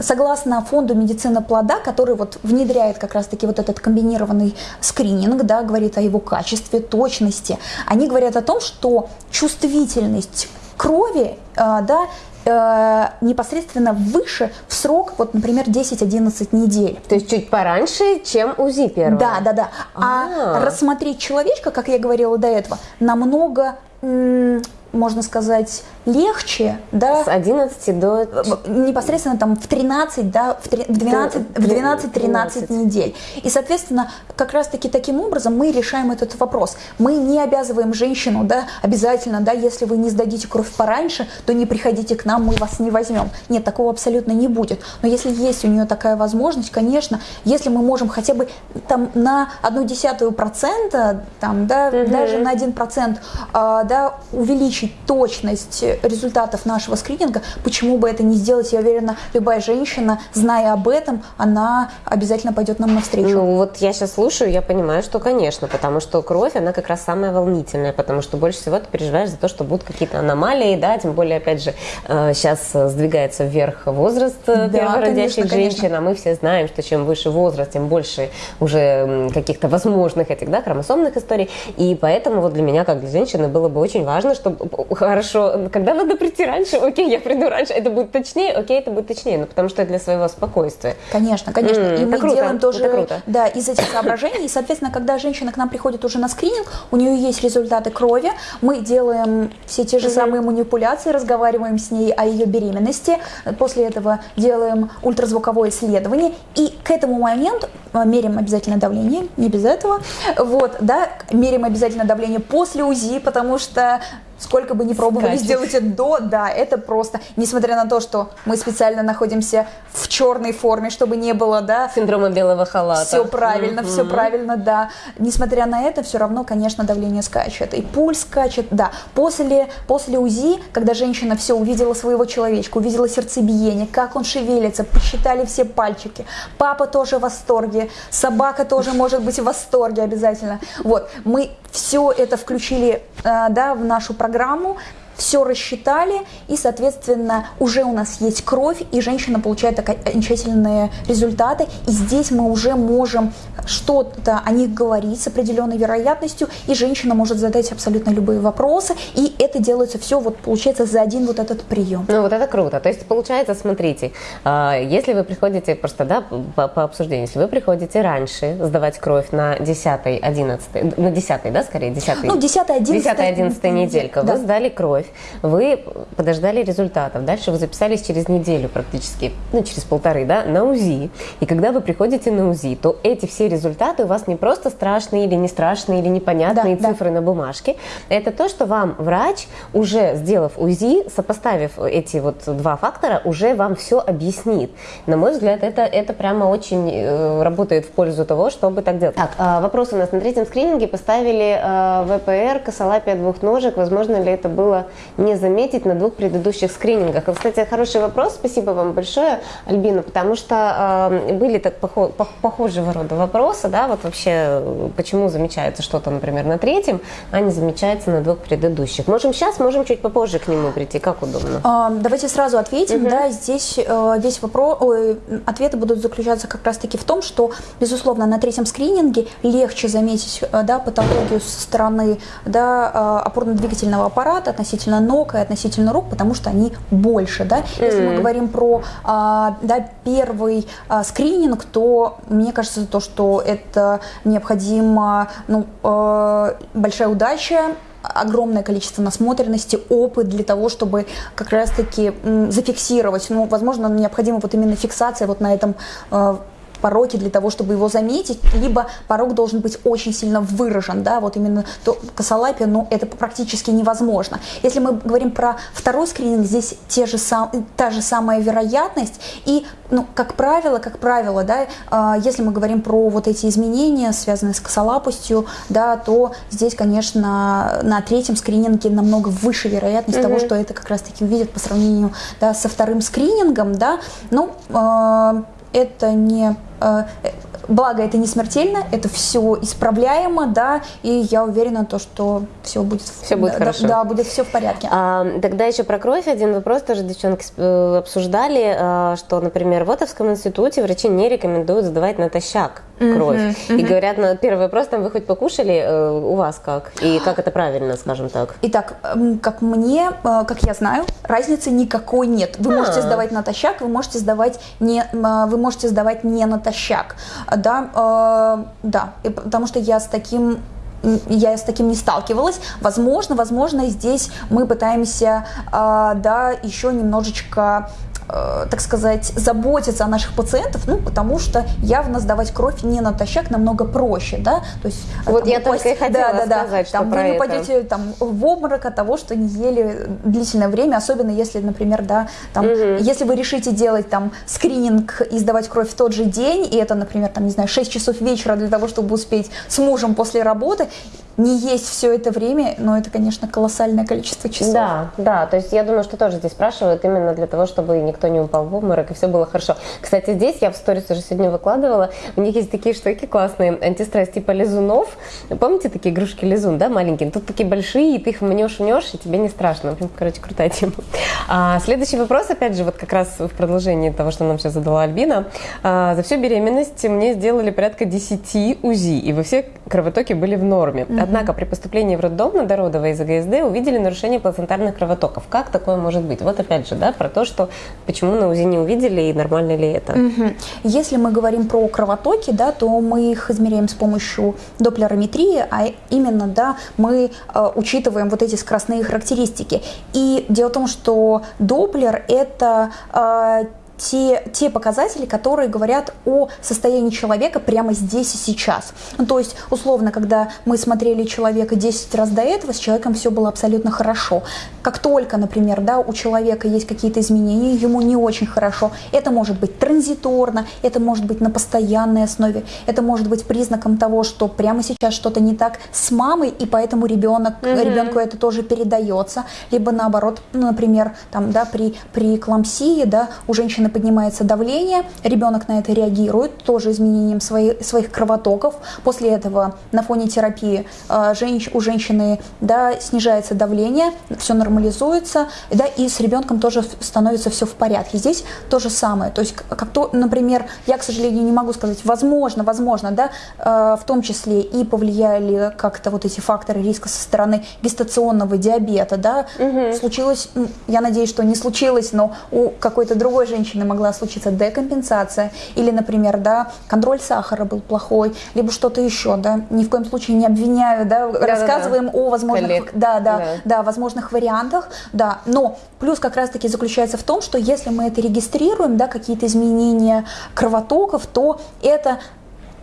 Согласно фонду медицины плода, который вот внедряет как раз-таки вот этот комбинированный скрининг, да, говорит о его качестве, точности, они говорят о том, что чувствительность крови, э, да, э, непосредственно выше в срок, вот, например, 10-11 недель. То есть чуть пораньше, чем УЗИ первое. Да, да, да. А, А. рассмотреть человечка, как я говорила до этого, намного, можно сказать, легче, да, С 11 до... непосредственно там в 13, да, в три- 12, в 12-13 недель. И, соответственно, как раз-таки таким образом мы решаем этот вопрос. Мы не обязываем женщину, да, обязательно, да, если вы не сдадите кровь пораньше, то не приходите к нам, мы вас не возьмем. Нет, такого абсолютно не будет. Но если есть у нее такая возможность, конечно, если мы можем хотя бы там на одну десятую процента, там, да, даже на один процент, а, да, увеличить точность результатов нашего скрининга, почему бы это не сделать? Я уверена, любая женщина, зная об этом, она обязательно пойдет нам навстречу. Ну вот я сейчас слушаю, я понимаю, что конечно, потому что кровь, она как раз самая волнительная, потому что больше всего ты переживаешь за то, что будут какие-то аномалии, да, тем более, опять же, сейчас сдвигается вверх возраст э, Да, первородящих конечно, конечно. женщин, а мы все знаем, что чем выше возраст, тем больше уже каких-то возможных этих, да, хромосомных историй, и поэтому вот для меня, как для женщины, было бы очень важно, чтобы хорошо, когда надо прийти раньше, окей, я приду раньше, это будет точнее, окей, это будет точнее, ну потому что для своего спокойствия. Конечно, конечно. М, и мы круто, делаем тоже круто. да, из этих соображений. И, соответственно, когда женщина к нам приходит уже на скрининг, у нее есть результаты крови, мы делаем все те же самые манипуляции, разговариваем с ней о ее беременности, после этого делаем ультразвуковое исследование, и к этому моменту э, меряем обязательно давление, не без этого, вот, да, меряем обязательно давление после УЗИ, потому что сколько бы ни пробовали Скачет. сделать это до, да, это просто, несмотря на то, что мы специально находимся в черной форме, чтобы не было, да, Синдрома белого халата. все правильно, Мгм. все правильно, да. Несмотря на это, все равно, конечно, давление скачет. И пульс скачет, да. После, после УЗИ, когда женщина все увидела своего человечка, увидела сердцебиение, как он шевелится, посчитали все пальчики. Папа тоже в восторге, собака тоже может быть в восторге обязательно. Вот, мы все это включили, э, да, в нашу программу. Все рассчитали, и, соответственно, уже у нас есть кровь, и женщина получает окончательные результаты, и здесь мы уже можем что-то о них говорить с определенной вероятностью, и женщина может задать абсолютно любые вопросы, и это делается все, вот получается, за один вот этот прием. Ну вот это круто. То есть получается, смотрите, а, если вы приходите, просто да, по, по обсуждению, если вы приходите раньше сдавать кровь на 10 11 на 10 да, скорее, 10 Ну, 10 11 10 11 неделька, да. вы сдали кровь, вы подождали результатов, дальше вы записались через неделю практически, ну, через полторы, да, на УЗИ, и когда вы приходите на УЗИ, то эти все результаты у вас не просто страшные или не страшные, или непонятные да, цифры да. на бумажке, это то, что вам врач, уже сделав УЗИ, сопоставив эти вот два фактора, уже вам все объяснит. На мой взгляд, это, это прямо очень э, работает в пользу того, чтобы так делать. Так, э, вопрос у нас на третьем скрининге поставили э, ВПР, косолапия двух ножек. Возможно ли это было не заметить на двух предыдущих скринингах? И, кстати, хороший вопрос. Спасибо вам большое, Альбина, потому что э, были так похо похожего рода вопросы, да, вот вообще, почему замечается что-то, например, на третьем, а не замечается на двух предыдущих. Можем сейчас, можем чуть попозже к нему прийти, как удобно. А, давайте сразу ответим, угу. да, здесь э, весь вопрос, ой, ответы будут заключаться как раз-таки в том, что, безусловно, на третьем скрининге легче заметить, э, да, патологию со стороны, да, э, опорно-двигательного аппарата относительно ног и относительно рук, потому что они больше, да. Если mm. мы говорим про, а, да, первый а, скрининг, то мне кажется, то, что это необходимо, ну, э, большая удача, огромное количество насмотренности, опыт для того, чтобы как раз-таки зафиксировать. Ну, возможно, необходима вот именно фиксация вот на этом пороки для того, чтобы его заметить, либо порог должен быть очень сильно выражен, да, вот именно то косолапие, но это практически невозможно. Если мы говорим про второй скрининг, здесь те же сам, та же самая вероятность, и, ну, как правило, как правило, да, э, если мы говорим про вот эти изменения, связанные с косолапостью, да, то здесь, конечно, на третьем скрининге намного выше вероятность mm-hmm. того, что это как раз-таки увидят по сравнению да, со вторым скринингом, да, ну, э, это не э, Благо, это не смертельно, это все исправляемо, да, и я уверена, то, что все будет, все будет да, хорошо. Да, будет все в порядке. А, тогда еще про кровь один вопрос тоже девчонки э, обсуждали, а, что, например, в Отовском институте врачи не рекомендуют сдавать натощак кровь. Mm-hmm, mm-hmm. И говорят, на первый вопрос, там, вы хоть покушали, э, у вас как? И как это правильно, скажем так? Итак, как мне, э, как я знаю, разницы никакой нет. Вы а. можете сдавать натощак, вы можете сдавать не, вы можете сдавать не натощак да, э, да, и потому что я с таким я с таким не сталкивалась. Возможно, возможно, здесь мы пытаемся, э, да, еще немножечко так сказать, заботиться о наших пациентах, ну, потому что явно сдавать кровь не натощак намного проще, да, то есть... Э, вот там, я упасть, только и хотела да, да, сказать, там вы не это. упадете там, в обморок от того, что не ели длительное время, особенно если, например, да, там, угу. если вы решите делать там скрининг и сдавать кровь в тот же день, и это, например, там, не знаю, 6 часов вечера для того, чтобы успеть с мужем после работы, не есть все это время, но это, конечно, колоссальное количество часов. Да, да, то есть я думаю, что тоже здесь спрашивают именно для того, чтобы никто не упал в обморок и все было хорошо. Кстати, здесь я в сторис уже сегодня выкладывала, у них есть такие штуки классные, антистресс типа лизунов. Помните такие игрушки лизун, да, маленькие? Тут такие большие, и ты их мнешь, мнешь, и тебе не страшно. Короче, крутая тема. А, следующий вопрос, опять же, вот как раз в продолжении того, что нам сейчас задала Альбина. А, за всю беременность мне сделали порядка 10 УЗИ, и во все кровотоки были в норме. Однако при поступлении в роддом на дородовой из АГСД увидели нарушение плацентарных кровотоков. Как такое может быть? Вот опять же, да, про то, что почему на УЗИ не увидели и нормально ли это. Угу. Если мы говорим про кровотоки, да, то мы их измеряем с помощью доплерометрии, а именно, да, мы э, учитываем вот эти скоростные характеристики. И дело в том, что доплер это э, те, те показатели, которые говорят о состоянии человека прямо здесь и сейчас. Ну, то есть, условно, когда мы смотрели человека 10 раз до этого, с человеком все было абсолютно хорошо. Как только, например, да, у человека есть какие-то изменения, ему не очень хорошо, это может быть транзиторно, это может быть на постоянной основе, это может быть признаком того, что прямо сейчас что-то не так с мамой, и поэтому ребенок, угу. ребенку это тоже передается, либо наоборот, ну, например, там, да, при, при кламсии, да, у женщины женщины поднимается давление, ребенок на это реагирует, тоже изменением свои, своих кровотоков. После этого на фоне терапии э, женщ, у женщины да, снижается давление, все нормализуется, да, и с ребенком тоже становится все в порядке. Здесь то же самое. То есть, как то, например, я, к сожалению, не могу сказать, возможно, возможно, да, э, в том числе и повлияли как-то вот эти факторы риска со стороны гестационного диабета, да, угу. случилось, я надеюсь, что не случилось, но у какой-то другой женщины могла случиться декомпенсация, или, например, да, контроль сахара был плохой, либо что-то еще, да, ни в коем случае не обвиняю, да, да рассказываем да, да. о возможных, да, да, да, да, возможных вариантах, да, но плюс как раз-таки заключается в том, что если мы это регистрируем, да, какие-то изменения кровотоков, то это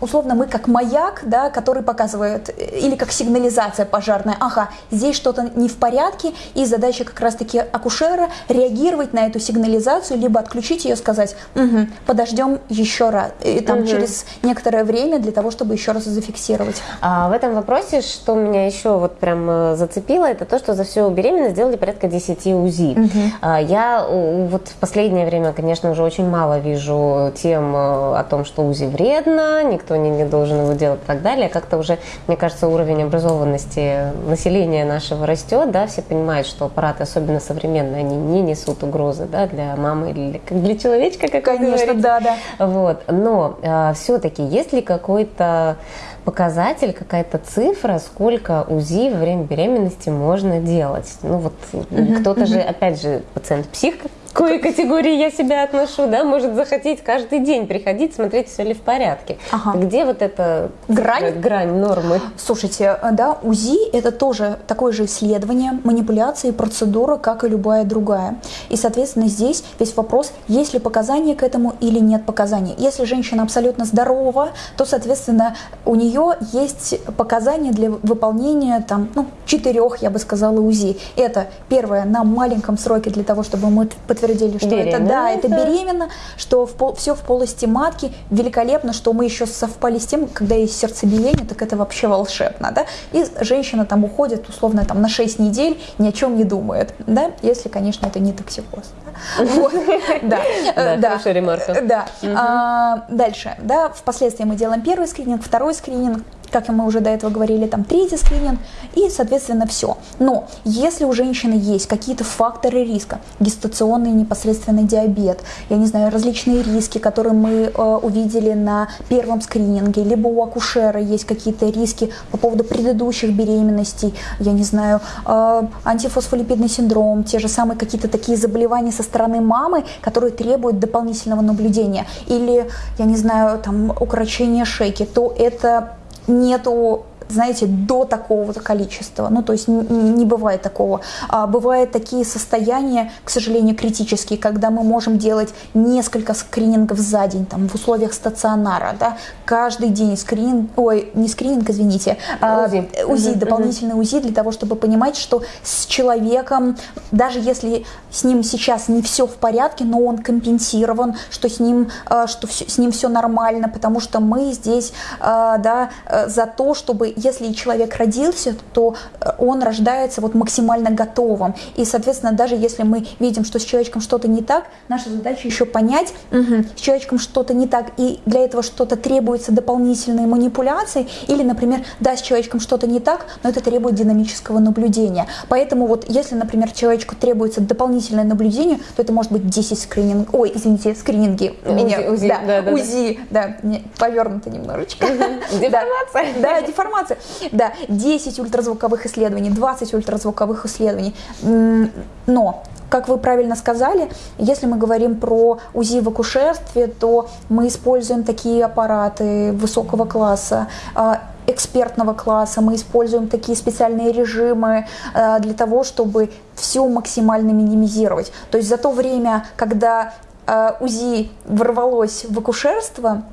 условно мы как маяк, да, который показывает, или как сигнализация пожарная, ага, здесь что-то не в порядке, и задача как раз-таки акушера реагировать на эту сигнализацию, либо отключить ее, сказать, угу, подождем еще раз, и там угу. через некоторое время для того, чтобы еще раз зафиксировать. А в этом вопросе, что меня еще вот прям э, зацепило, это то, что за всю беременность сделали порядка 10 УЗИ. Угу. Я вот в последнее время, конечно, уже очень мало вижу тем э, о том, что УЗИ вредно, никто никто не, не должен его делать и так далее. Как-то уже, мне кажется, уровень образованности населения нашего растет, да, все понимают, что аппараты, особенно современные, они не несут угрозы, да, для мамы или как для человечка, как Конечно, да, да. Вот, но э, а, все-таки есть ли какой-то показатель, какая-то цифра, сколько УЗИ во время беременности можно делать. Ну вот mm-hmm. кто-то же, опять же, пациент псих, к какой категории я себя отношу, да, может захотеть каждый день приходить, смотреть, все ли в порядке. Ага. Где вот эта грань? грань нормы? Слушайте, да, УЗИ это тоже такое же исследование, манипуляция и процедура, как и любая другая. И, соответственно, здесь весь вопрос, есть ли показания к этому или нет показаний. Если женщина абсолютно здорова, то, соответственно, у нее есть показания для выполнения там, ну, четырех, я бы сказала, УЗИ. Это первое на маленьком сроке для того, чтобы мы подтвердили подтвердили, что беременна, это да, это беременна, что в пол, все в полости матки, великолепно, что мы еще совпали с тем, когда есть сердцебиение, так это вообще волшебно, да, и женщина там уходит условно там на 6 недель, ни о чем не думает, да, если, конечно, это не токсикоз. Да, да, хорошая ремарка. Да. А, дальше, да, впоследствии мы делаем первый скрининг, второй скрининг, как мы уже до этого говорили, там третий скрининг и, соответственно, все. Но если у женщины есть какие-то факторы риска, гестационный непосредственный диабет, я не знаю, различные риски, которые мы э, увидели на первом скрининге, либо у акушера есть какие-то риски по поводу предыдущих беременностей, я не знаю, э, антифосфолипидный синдром, те же самые какие-то такие заболевания со стороны мамы, которые требуют дополнительного наблюдения, или, я не знаю, там укорочение шейки, то это нету знаете, до такого количества. Ну, то есть не, бывает такого. А бывают такие состояния, к сожалению, критические, когда мы можем делать несколько скринингов за день, там, в условиях стационара, да, каждый день скрининг, ой, не скрининг, извините, а УЗИ, УЗИ угу, дополнительный угу. УЗИ для того, чтобы понимать, что с человеком, даже если с ним сейчас не все в порядке, но он компенсирован, что с ним, а, что с ним все нормально, потому что мы здесь, а, да, э, за то, чтобы если человек родился, то э, он рождается вот максимально готовым. И, соответственно, даже если мы видим, что с человечком что-то не так, наша задача еще понять, угу, с человечком что-то не так, и для этого что-то требуется дополнительные манипуляции, или, например, да, с человечком что-то не так, но это требует динамического наблюдения. Поэтому вот если, например, человечку требуется дополнительное наблюдение, то это может быть 10 скрининг, ой, извините, скрининги. УЗИ, меня, УЗИ, да, да, да, УЗИ, да повернуто немножечко. Деформация. Да, деформация информации. Да, 10 ультразвуковых исследований, 20 ультразвуковых исследований. Но как вы правильно сказали, если мы говорим про УЗИ в акушерстве, то мы используем такие аппараты высокого класса, а, экспертного класса, мы используем такие специальные режимы а, для того, чтобы все максимально минимизировать. То есть за то время, когда а, УЗИ ворвалось в акушерство,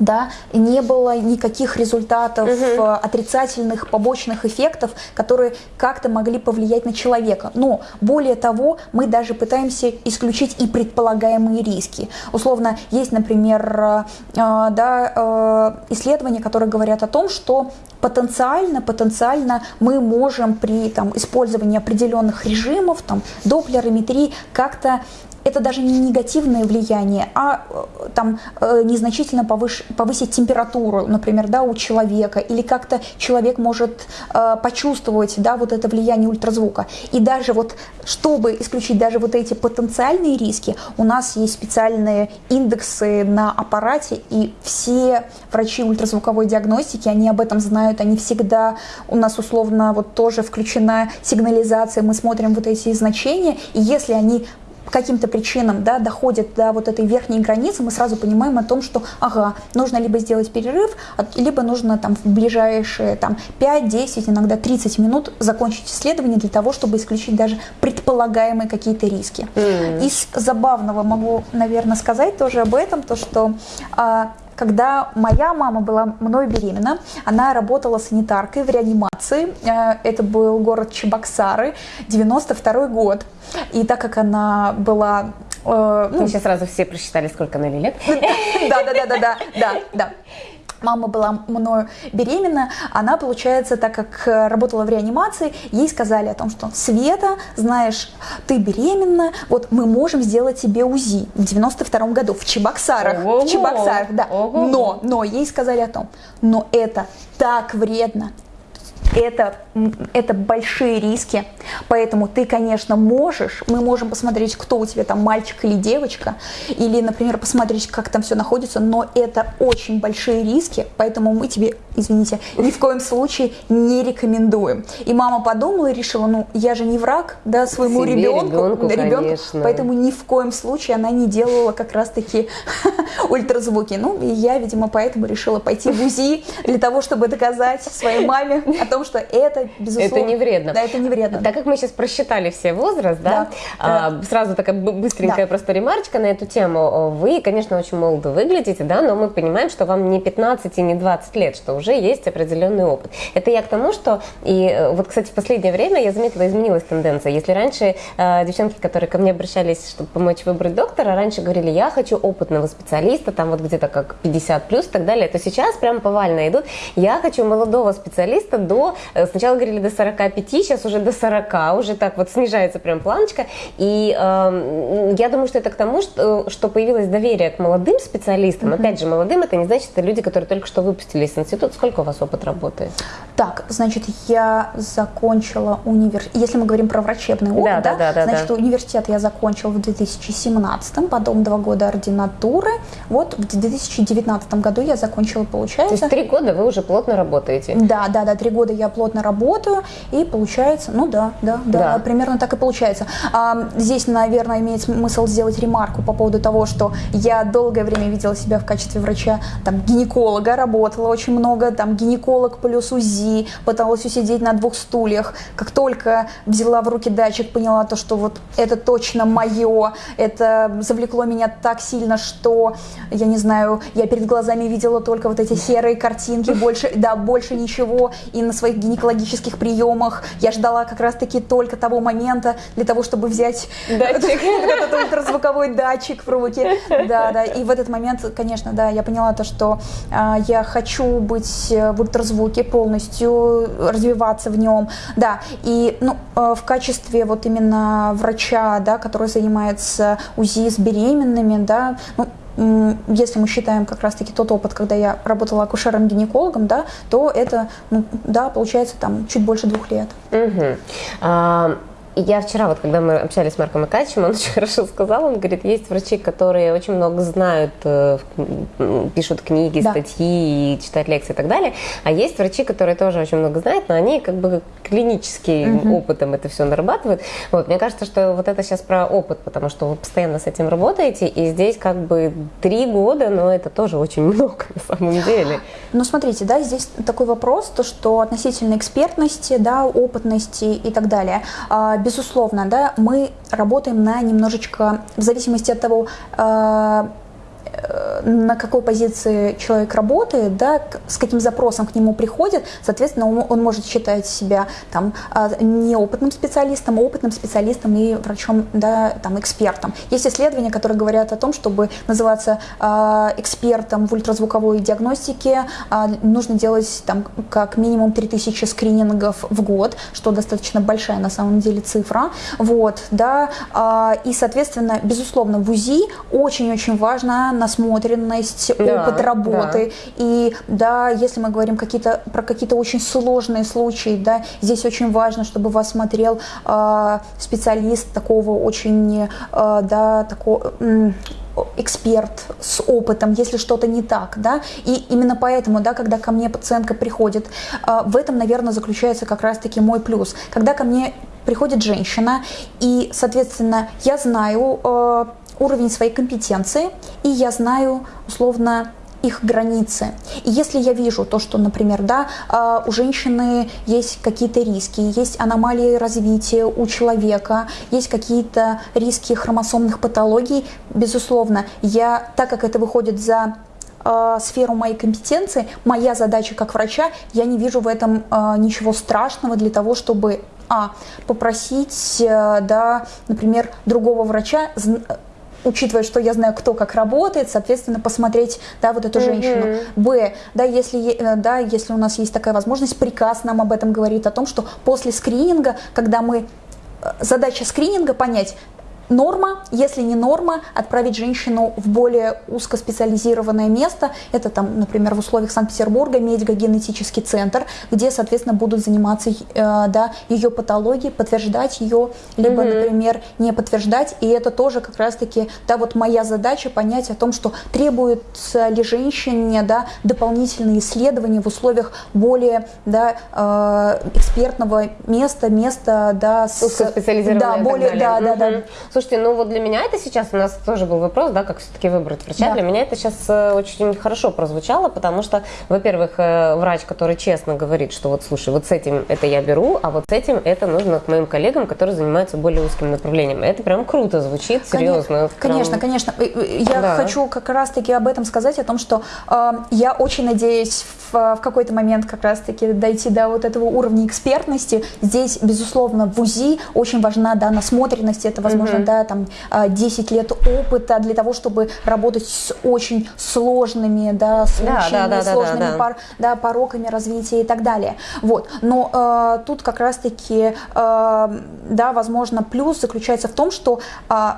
да, не было никаких результатов угу. отрицательных побочных эффектов, которые как-то могли повлиять на человека. Но более того, мы даже пытаемся исключить и предполагаемые риски. Условно, есть, например, э, да, э, исследования, которые говорят о том, что потенциально, потенциально мы можем при там, использовании определенных режимов, там, доплерометрии, как-то это даже не негативное влияние, а э, там э, незначительно повыш, повысить температуру, например, да, у человека, или как-то человек может э, почувствовать, да, вот это влияние ультразвука. И даже вот, чтобы исключить даже вот эти потенциальные риски, у нас есть специальные индексы на аппарате, и все врачи ультразвуковой диагностики, они об этом знают, они всегда у нас условно вот тоже включена сигнализация, мы смотрим вот эти значения, и если они по каким-то причинам да, доходят до вот этой верхней границы, мы сразу понимаем о том, что ага, нужно либо сделать перерыв, либо нужно там в ближайшие там, 5, 10, иногда 30 минут закончить исследование для того, чтобы исключить даже предполагаемые какие-то риски. Mm. Из забавного могу, наверное, сказать тоже об этом, то что а, когда моя мама была мной беременна, она работала санитаркой в реанимации. Э, это был город Чебоксары, 92 год. И так как она была э, ну, Мы сейчас сразу все просчитали, сколько она лет. Да, да, да, да, да, да, да мама была мною беременна, она, получается, так как э, работала в реанимации, ей сказали о том, что Света, знаешь, ты беременна, вот мы можем сделать тебе УЗИ в 92 году в Чебоксарах, Ого-го. в Чебоксарах, да, Ого-го. но, но ей сказали о том, но это так вредно, это, это большие риски, поэтому ты, конечно, можешь, мы можем посмотреть, кто у тебя там, мальчик или девочка, или, например, посмотреть, как там все находится, но это очень большие риски, поэтому мы тебе, извините, ни в коем случае не рекомендуем. И мама подумала и решила, ну, я же не враг, да, своему Себе, ребенку, ребенку, поэтому ни в коем случае она не делала как раз-таки ультразвуки. Ну, и я, видимо, поэтому решила пойти в УЗИ для того, чтобы доказать своей маме о том, что это, безусловно... Это не вредно. Да, это не вредно. Так как мы сейчас просчитали все возраст, да, да, а, сразу такая быстренькая да. просто ремарочка на эту тему. Вы, конечно, очень молодо выглядите, да, но мы понимаем, что вам не 15 и не 20 лет, что уже есть определенный опыт. Это я к тому, что... И э, вот, кстати, в последнее время я заметила, изменилась тенденция. Если раньше э, девчонки, которые ко мне обращались, чтобы помочь выбрать доктора, раньше говорили, я хочу опытного специалиста, там вот где-то как 50 плюс и так далее, то сейчас прям повально идут, я хочу молодого специалиста до Э, сначала говорили до 45, сейчас уже до 40, уже так вот снижается прям планочка. И э, я думаю, что это к тому, что, что появилось доверие к молодым специалистам. Mm-hmm. Опять же, молодым это не значит, это люди, которые только что выпустились из института. Сколько у вас опыт работы? Так, значит, я закончила университет. Если мы говорим про врачебный опыт, да, да, да, да значит, да. университет я закончила в 2017, потом два года ординатуры. Вот в 2019 году я закончила, получается. То есть три года вы уже плотно работаете? Да, да, да, три года я плотно работаю, и получается, ну да, да, да, да. примерно так и получается. А, здесь, наверное, имеет смысл сделать ремарку по поводу того, что я долгое время видела себя в качестве врача, там, гинеколога, работала очень много, там, гинеколог плюс УЗИ, пыталась усидеть на двух стульях. Как только взяла в руки датчик, поняла то, что вот это точно мое, это завлекло меня так сильно, что, я не знаю, я перед глазами видела только вот эти серые картинки, больше, да, больше ничего, и на своих гинекологических приемах. Я ждала как раз-таки только того момента для того, чтобы взять датчик. этот ультразвуковой датчик в руки. Да, да. И в этот момент, конечно, да, я поняла то, что а, я хочу быть в ультразвуке полностью, развиваться в нем. Да, и ну, а, в качестве вот именно врача, да, который занимается УЗИ с беременными, да, ну, если мы считаем как раз-таки тот опыт, когда я работала акушером-гинекологом, да, то это, ну, да, получается там чуть больше двух лет. Угу. А, я вчера, вот когда мы общались с Марком Икачем, он очень хорошо сказал, он говорит, есть врачи, которые очень много знают, э, пишут книги, да. статьи, читают лекции и так далее, а есть врачи, которые тоже очень много знают, но они как бы клиническим угу. опытом это все нарабатывают. Вот, мне кажется, что вот это сейчас про опыт, потому что вы постоянно с этим работаете, и здесь как бы три года, но это тоже очень много на самом деле. Ну, смотрите, да, здесь такой вопрос, то, что относительно экспертности, да, опытности и так далее а, – безусловно, да, мы работаем на немножечко, в зависимости от того, Э, на какой позиции человек работает, да, с каким запросом к нему приходит, соответственно, он, он может считать себя там а, неопытным специалистом, опытным специалистом и врачом, да, там, экспертом. Есть исследования, которые говорят о том, чтобы называться а, экспертом в ультразвуковой диагностике, а, нужно делать там как минимум 3000 скринингов в год, что достаточно большая на самом деле цифра, вот, да, и, соответственно, безусловно, в УЗИ очень-очень важно насмотренность, да, опыт работы. Да. И да, если мы говорим какие-то, про какие-то очень сложные случаи, да, здесь очень важно, чтобы вас смотрел э, специалист такого очень, э, да, такого эксперт с опытом, если что-то не так, да, и именно поэтому, да, когда ко мне пациентка приходит, э, в этом, наверное, заключается как раз-таки мой плюс. Когда ко мне приходит женщина, и, соответственно, я знаю э, уровень своей компетенции, и я знаю, условно, их границы. И если я вижу то, что, например, да, а, у женщины есть какие-то риски, есть аномалии развития у человека, есть какие-то риски хромосомных патологий, безусловно, я, так как это выходит за э, сферу моей компетенции, моя задача как врача, я не вижу в этом э, ничего страшного для того, чтобы а, попросить, э, да, например, другого врача учитывая, что я знаю, кто как работает, соответственно, посмотреть, да, вот эту mm-hmm. женщину. Б, да, если, э, да, если у нас есть такая возможность, приказ нам об этом говорит, о том, что после скрининга, когда мы э, задача скрининга понять, норма, если не норма, отправить женщину в более узкоспециализированное место. Это там, например, в условиях Санкт-Петербурга медико-генетический центр, где, соответственно, будут заниматься э, да, ее патологией, подтверждать ее, либо, mm-hmm. например, не подтверждать. И это тоже как раз-таки, да, вот моя задача понять о том, что требуется ли женщине, да, дополнительные исследования в условиях более, да, э, экспертного места, места, да, с, узкоспециализированное да, более, да, да, да. Слушайте, ну вот для меня это сейчас, у нас тоже был вопрос, да, как все-таки выбрать врача. Да. Для меня это сейчас э, очень хорошо прозвучало, потому что, во-первых, э, врач, который честно говорит, что вот, слушай, вот с этим это я беру, а вот с этим это нужно к моим коллегам, которые занимаются более узким направлением. Это прям круто звучит, серьезно. Конечно, прям... конечно. Я да. хочу как раз-таки об этом сказать, о том, что э, я очень надеюсь в, в какой-то момент как раз-таки дойти до вот этого уровня экспертности. Здесь, безусловно, в УЗИ очень важна да, насмотренность, это, возможно, mm-hmm да, там 10 а, лет опыта для того, чтобы работать с очень сложными, да, случаями, да, да, да, сложными да, да, пор, да, пороками развития и так далее. Вот. Но э, тут как раз-таки, э, да, возможно, плюс заключается в том, что э,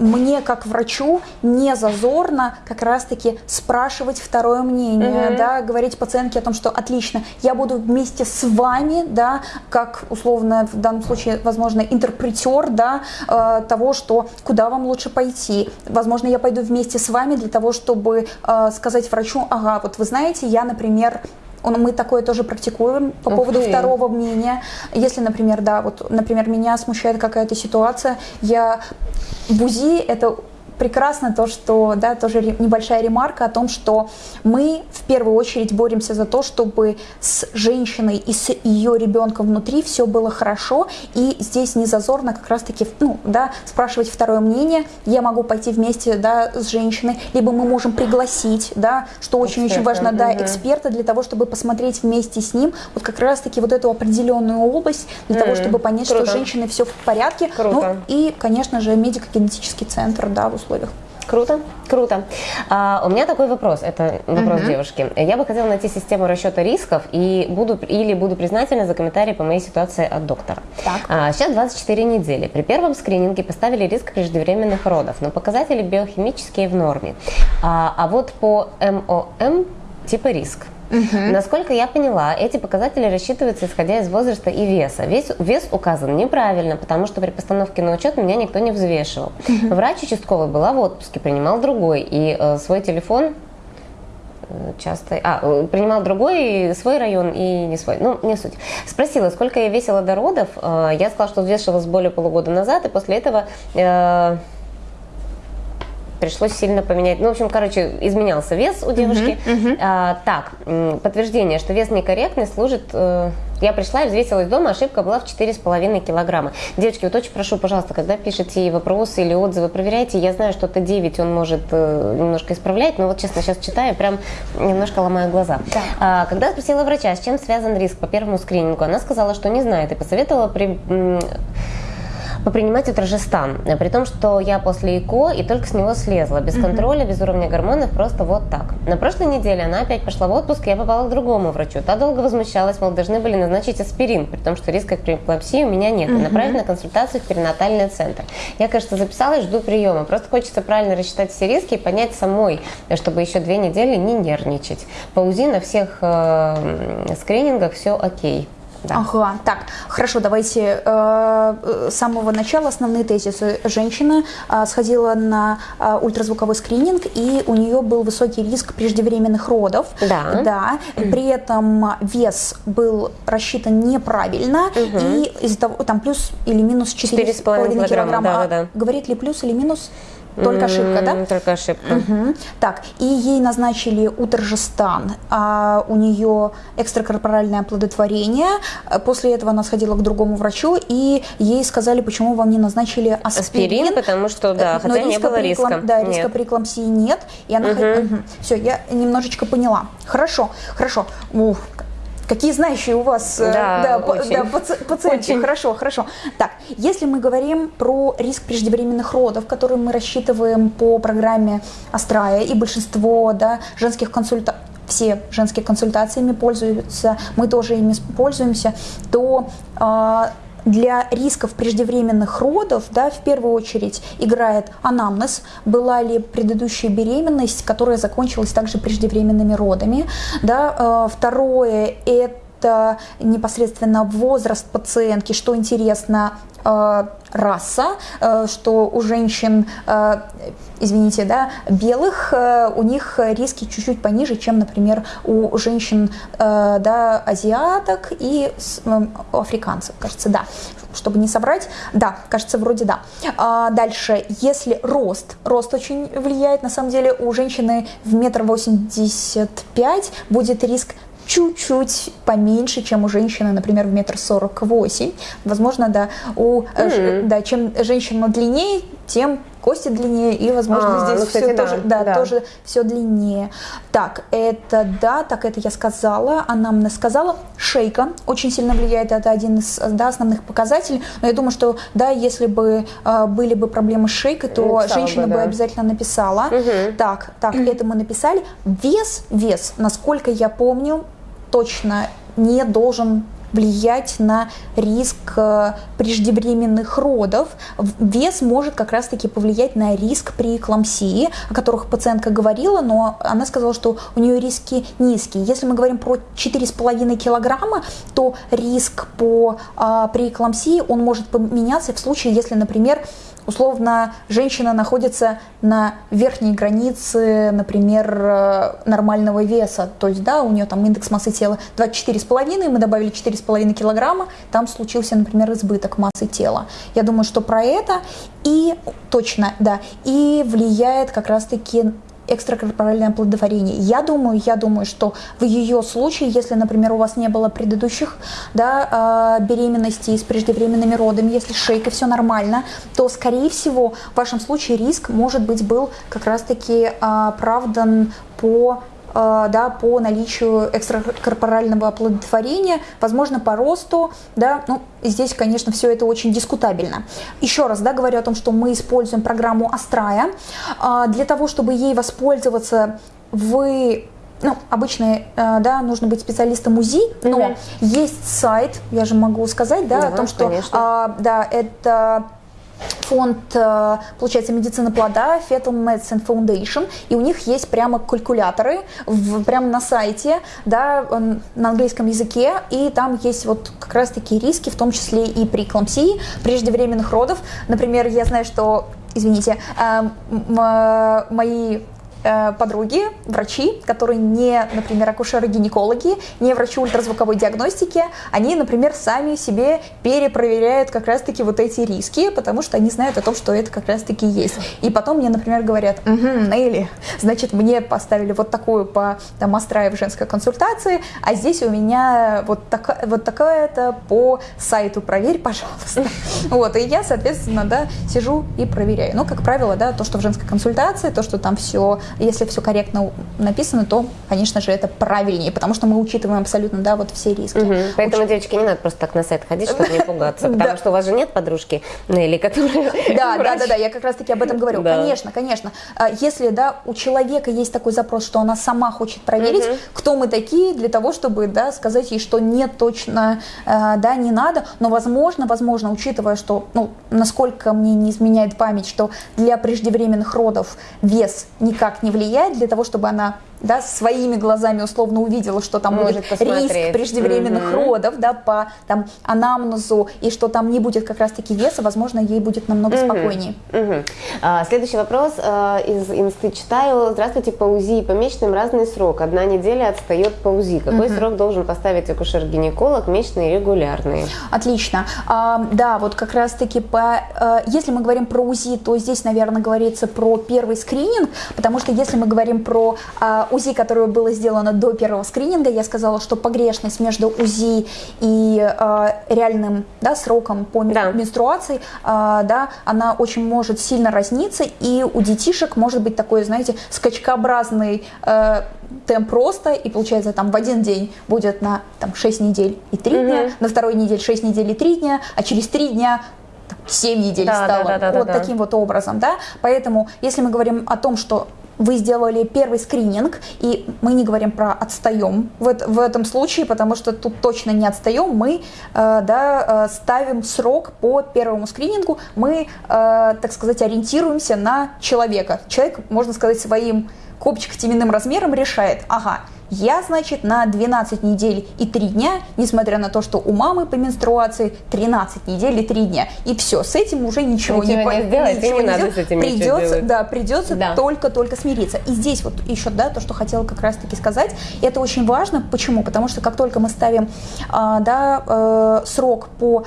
мне как врачу не зазорно как раз-таки спрашивать второе мнение, угу. да, говорить пациентке о том, что отлично, я буду вместе с вами, да, как условно в данном случае, возможно, интерпретер, да, э, того, что куда вам лучше пойти. Возможно, я пойду вместе с вами для того, чтобы э, сказать врачу, ага, вот вы знаете, я, например, мы такое тоже практикуем по поводу okay. второго мнения. Если, например, да, вот, например, меня смущает какая-то ситуация, я в УЗИ это прекрасно то, что, да, тоже небольшая ремарка о том, что мы в первую очередь боремся за то, чтобы с женщиной и с ее ребенком внутри все было хорошо, и здесь не зазорно как раз-таки, ну, да, спрашивать второе мнение, я могу пойти вместе, да, с женщиной, либо мы можем пригласить, да, что очень-очень важно, да, эксперта для того, чтобы посмотреть вместе с ним вот как раз-таки вот эту определенную область, для того, чтобы понять, Круто. что с женщиной все в порядке, Круто. ну, и, конечно же, медико-генетический центр, да, в условиях. Круто, круто. А, у меня такой вопрос, это вопрос uh-huh. девушки. Я бы хотела найти систему расчета рисков и буду или буду признательна за комментарии по моей ситуации от доктора. Так. А, сейчас 24 недели. При первом скрининге поставили риск преждевременных родов, но показатели биохимические в норме. А, а вот по МОМ типа риск. Угу. Насколько я поняла, эти показатели рассчитываются исходя из возраста и веса. Вес, вес указан неправильно, потому что при постановке на учет меня никто не взвешивал. Угу. Врач участковый была в отпуске, принимал другой, и э, свой телефон э, часто... А, э, принимал другой, свой район и не свой. Ну, не суть. Спросила, сколько я весила до родов. Э, я сказала, что взвешивалась более полугода назад, и после этого... Э, пришлось сильно поменять. Ну, в общем, короче, изменялся вес у девушки. Uh-huh, uh-huh. А, так, подтверждение, что вес некорректный служит... Э, я пришла и взвесилась дома, ошибка была в 4,5 килограмма. Девочки, вот очень прошу, пожалуйста, когда пишете вопросы или отзывы, проверяйте. Я знаю, что это 9 он может э, немножко исправлять, но вот честно, сейчас читаю, прям немножко ломаю глаза. Да. А, когда спросила врача, с чем связан риск по первому скринингу, она сказала, что не знает и посоветовала при попринимать утрожестан. При том, что я после ЭКО и только с него слезла, без контроля, без уровня гормонов, просто вот так. На прошлой неделе она опять пошла в отпуск, и я попала к другому врачу. Та долго возмущалась, мол, должны были назначить аспирин, при том, что риска преэклампсии у меня нет. И направить на консультацию в перинатальный центр. Я, конечно, записалась, жду приема. Просто хочется правильно рассчитать все риски и понять самой, чтобы еще две недели не нервничать. По УЗИ на всех э, скринингах все окей. Да. Ага, так, хорошо, давайте э, с самого начала основные тезисы. Женщина э, сходила на э, ультразвуковой скрининг, и у нее был высокий риск преждевременных родов. Да. Да. При этом вес был рассчитан неправильно, угу. и из-за того, там плюс или минус 4,5 килограмма. килограмма. Да, да, да. Говорит ли плюс или минус? Только ошибка, да? Только ошибка. Угу. Так, и ей назначили утрожестан, а у нее экстракорпоральное оплодотворение. После этого она сходила к другому врачу, и ей сказали, почему вам не назначили аспирин. Аспирин, потому что, да, э, хотя не было риска. Да, риска при эклампсии нет. И она... Угу. Угу. Все, я немножечко поняла. Хорошо, хорошо. Ух, Какие знающие у вас э, да, да, очень. да, пациенты. Очень. Хорошо, хорошо. Так, если мы говорим про риск преждевременных родов, который мы рассчитываем по программе Астрая, и большинство да, женских консультаций, все женские консультациями пользуются, мы тоже ими пользуемся, то э, для рисков преждевременных родов, да, в первую очередь играет анамнез, была ли предыдущая беременность, которая закончилась также преждевременными родами, да, э, второе это непосредственно возраст пациентки, что интересно, раса, э, что у женщин, извините, да, белых, у них риски чуть-чуть пониже, чем, например, у женщин, да, азиаток и африканцев, кажется, да чтобы не соврать. Да, кажется, вроде да. А дальше, если рост, рост очень влияет, на самом деле, у женщины в метр восемьдесят пять будет риск чуть-чуть поменьше, чем у женщины, например, в метр сорок восемь. Возможно, да, у, mm-hmm. да, чем женщина длиннее, тем кости длиннее, и, возможно, а, здесь ну, кстати, все да, тоже, да, да. тоже все длиннее. Так, это да, так это я сказала, она мне сказала. Шейка очень сильно влияет, это один из да, основных показателей. Но я думаю, что да, если бы э, были бы проблемы с шейкой, то написала женщина бы, да. бы обязательно написала. Угу. Так, так, это мы написали. Вес, вес, насколько я помню, точно не должен влиять на риск э, преждевременных родов. Вес может как раз-таки повлиять на риск при эклампсии, о которых пациентка говорила, но она сказала, что у нее риски низкие. Если мы говорим про 4,5 килограмма, то риск по, а, при эклампсии он может поменяться в случае, если, например, условно женщина находится на верхней границе, например, э, нормального веса, то есть, да, у нее там индекс массы тела 24,5, мы добавили 4,5 килограмма, там случился, например, избыток массы тела. Я думаю, что про это и точно, да, и влияет как раз-таки экстракорпоральное оплодотворение. Я думаю, я думаю, что в ее случае, если, например, у вас не было предыдущих да, а, беременностей с преждевременными родами, если с шейкой все нормально, то, скорее всего, в вашем случае риск, может быть, был как раз-таки оправдан по да, по наличию экстракорпорального оплодотворения, возможно, по росту, да, ну, здесь, конечно, все это очень дискутабельно. Еще раз, да, говорю о том, что мы используем программу Астрая. Для того, чтобы ей воспользоваться, вы ну, обычно, э, да, нужно быть специалистом УЗИ, но mm-hmm. есть сайт, я же могу сказать, да, mm-hmm, о том, что, а, да, это фонд, э, получается, медицина плода, Fetal Medicine Foundation, и у них есть прямо калькуляторы в, прямо на сайте, да, на английском языке, и там есть вот как раз такие риски, в том числе и при эклампсии, преждевременных родов. Например, я знаю, что, извините, э, мои э, подруги, врачи, которые не, например, акушеры-гинекологи, не врачи ультразвуковой диагностики, они, например, сами себе перепроверяют как раз-таки вот эти риски, потому что они знают о том, что это как раз-таки есть. И потом мне, например, говорят, угу, Нелли, значит, мне поставили вот такую по там, Астраев женской консультации, а здесь у меня вот, так, вот такая-то по сайту, проверь, пожалуйста. Вот, и я, соответственно, да, сижу и проверяю. Ну, как правило, да, то, что в женской консультации, то, что там все, если все корректно написано, то, конечно же, это правильнее, потому что мы учитываем абсолютно, да, вот все риски. Угу. Поэтому, Уч... девочки, не надо просто так на сайт ходить, чтобы не пугаться, потому что у вас же нет подружки Нелли, которая Да, да, да, да, я как раз-таки об этом говорю. Конечно, конечно. А если, да, у человека есть такой запрос, что она сама хочет проверить, кто мы такие для того, чтобы, да, сказать ей, что нет, точно, э, да, не надо, но возможно, возможно, учитывая, что, ну, насколько мне не изменяет память, что для преждевременных родов вес никак не влияет для того, чтобы она да, своими глазами условно увидела, что там Может будет посмотреть. риск преждевременных угу. родов, да, по там анамнезу, и что там не будет как раз-таки веса, возможно, ей будет намного угу. спокойнее. Угу. А, следующий вопрос а, из инсты читаю. Здравствуйте, по УЗИ и по месячным разный срок. Одна неделя отстает по УЗИ. Какой угу. срок должен поставить акушер-гинеколог, месячные регулярные? Отлично. А, да, вот как раз-таки по, а, если мы говорим про УЗИ, то здесь, наверное, говорится про первый скрининг, потому что если мы говорим про а, УЗИ, которое было сделано до первого скрининга, я сказала, что погрешность между УЗИ и э, реальным да, сроком по да. менструации, э, да, она очень может сильно разниться, и у детишек может быть такой, знаете, скачкообразный э, темп роста, и получается там в один день будет на там, 6 недель и 3 угу. дня, на второй неделе 6 недель и 3 дня, а через 3 дня 7 недель да, стало. Да, да, да, вот да, таким да. вот образом, да. Поэтому, если мы говорим о том, что вы сделали первый скрининг, и мы не говорим про отстаем в, в этом случае, потому что тут точно не отстаем, мы э, да, э, ставим срок по первому скринингу, мы, э, так сказать, ориентируемся на человека. Человек, можно сказать, своим копчик-теменным размером решает, ага, я, значит, на 12 недель и 3 дня, несмотря на то, что у мамы по менструации 13 недель и 3 дня. И все, с этим уже ничего, ничего не, сделать, ничего придется, да, придется да. только-только смириться. И здесь вот еще, да, то, что хотела как раз-таки сказать, это очень важно. Почему? Потому что как только мы ставим, а, да, э, срок по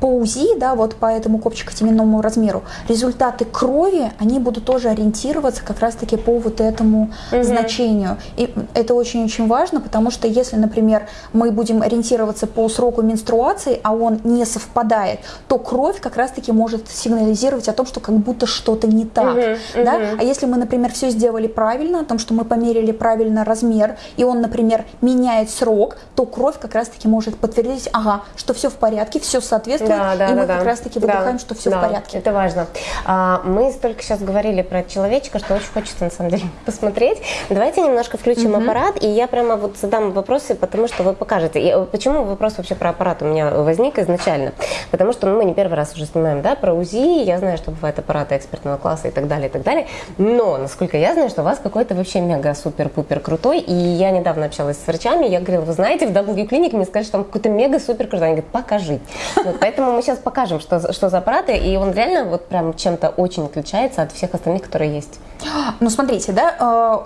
по УЗИ, да, вот по этому копчико-теменному размеру, результаты крови, они будут тоже ориентироваться как раз-таки по вот этому угу. значению. И это очень-очень важно, потому что если, например, мы будем ориентироваться по сроку менструации, а он не совпадает, то кровь как раз-таки может сигнализировать о том, что как будто что-то не так. Угу, да? Угу. А если мы, например, все сделали правильно, о том, что мы померили правильно размер, и он, например, меняет срок, то кровь как раз-таки может подтвердить, ага, что все в порядке, все соответствует соответствует, да, да, и мы да, как да. раз-таки выдыхаем, да, что все да, в порядке. Это важно. А, мы столько сейчас говорили про человечка, что очень хочется на самом деле посмотреть. Давайте немножко включим угу. аппарат, и я прямо вот задам вопросы, потому что вы покажете. И почему вопрос вообще про аппарат у меня возник изначально? Потому что ну, мы не первый раз уже снимаем да, про УЗИ, я знаю, что бывают аппараты экспертного класса и так далее, и так далее. Но, насколько я знаю, что у вас какой-то вообще мега-супер-пупер крутой, и я недавно общалась с врачами, я говорила, вы знаете, в W Clinic мне сказали, что там какой-то мега-супер крутой. Они говорят, покажи. Вот, поэтому мы сейчас покажем, что, что за аппараты, и он реально вот прям чем-то очень отличается от всех остальных, которые есть. Ну, смотрите, да,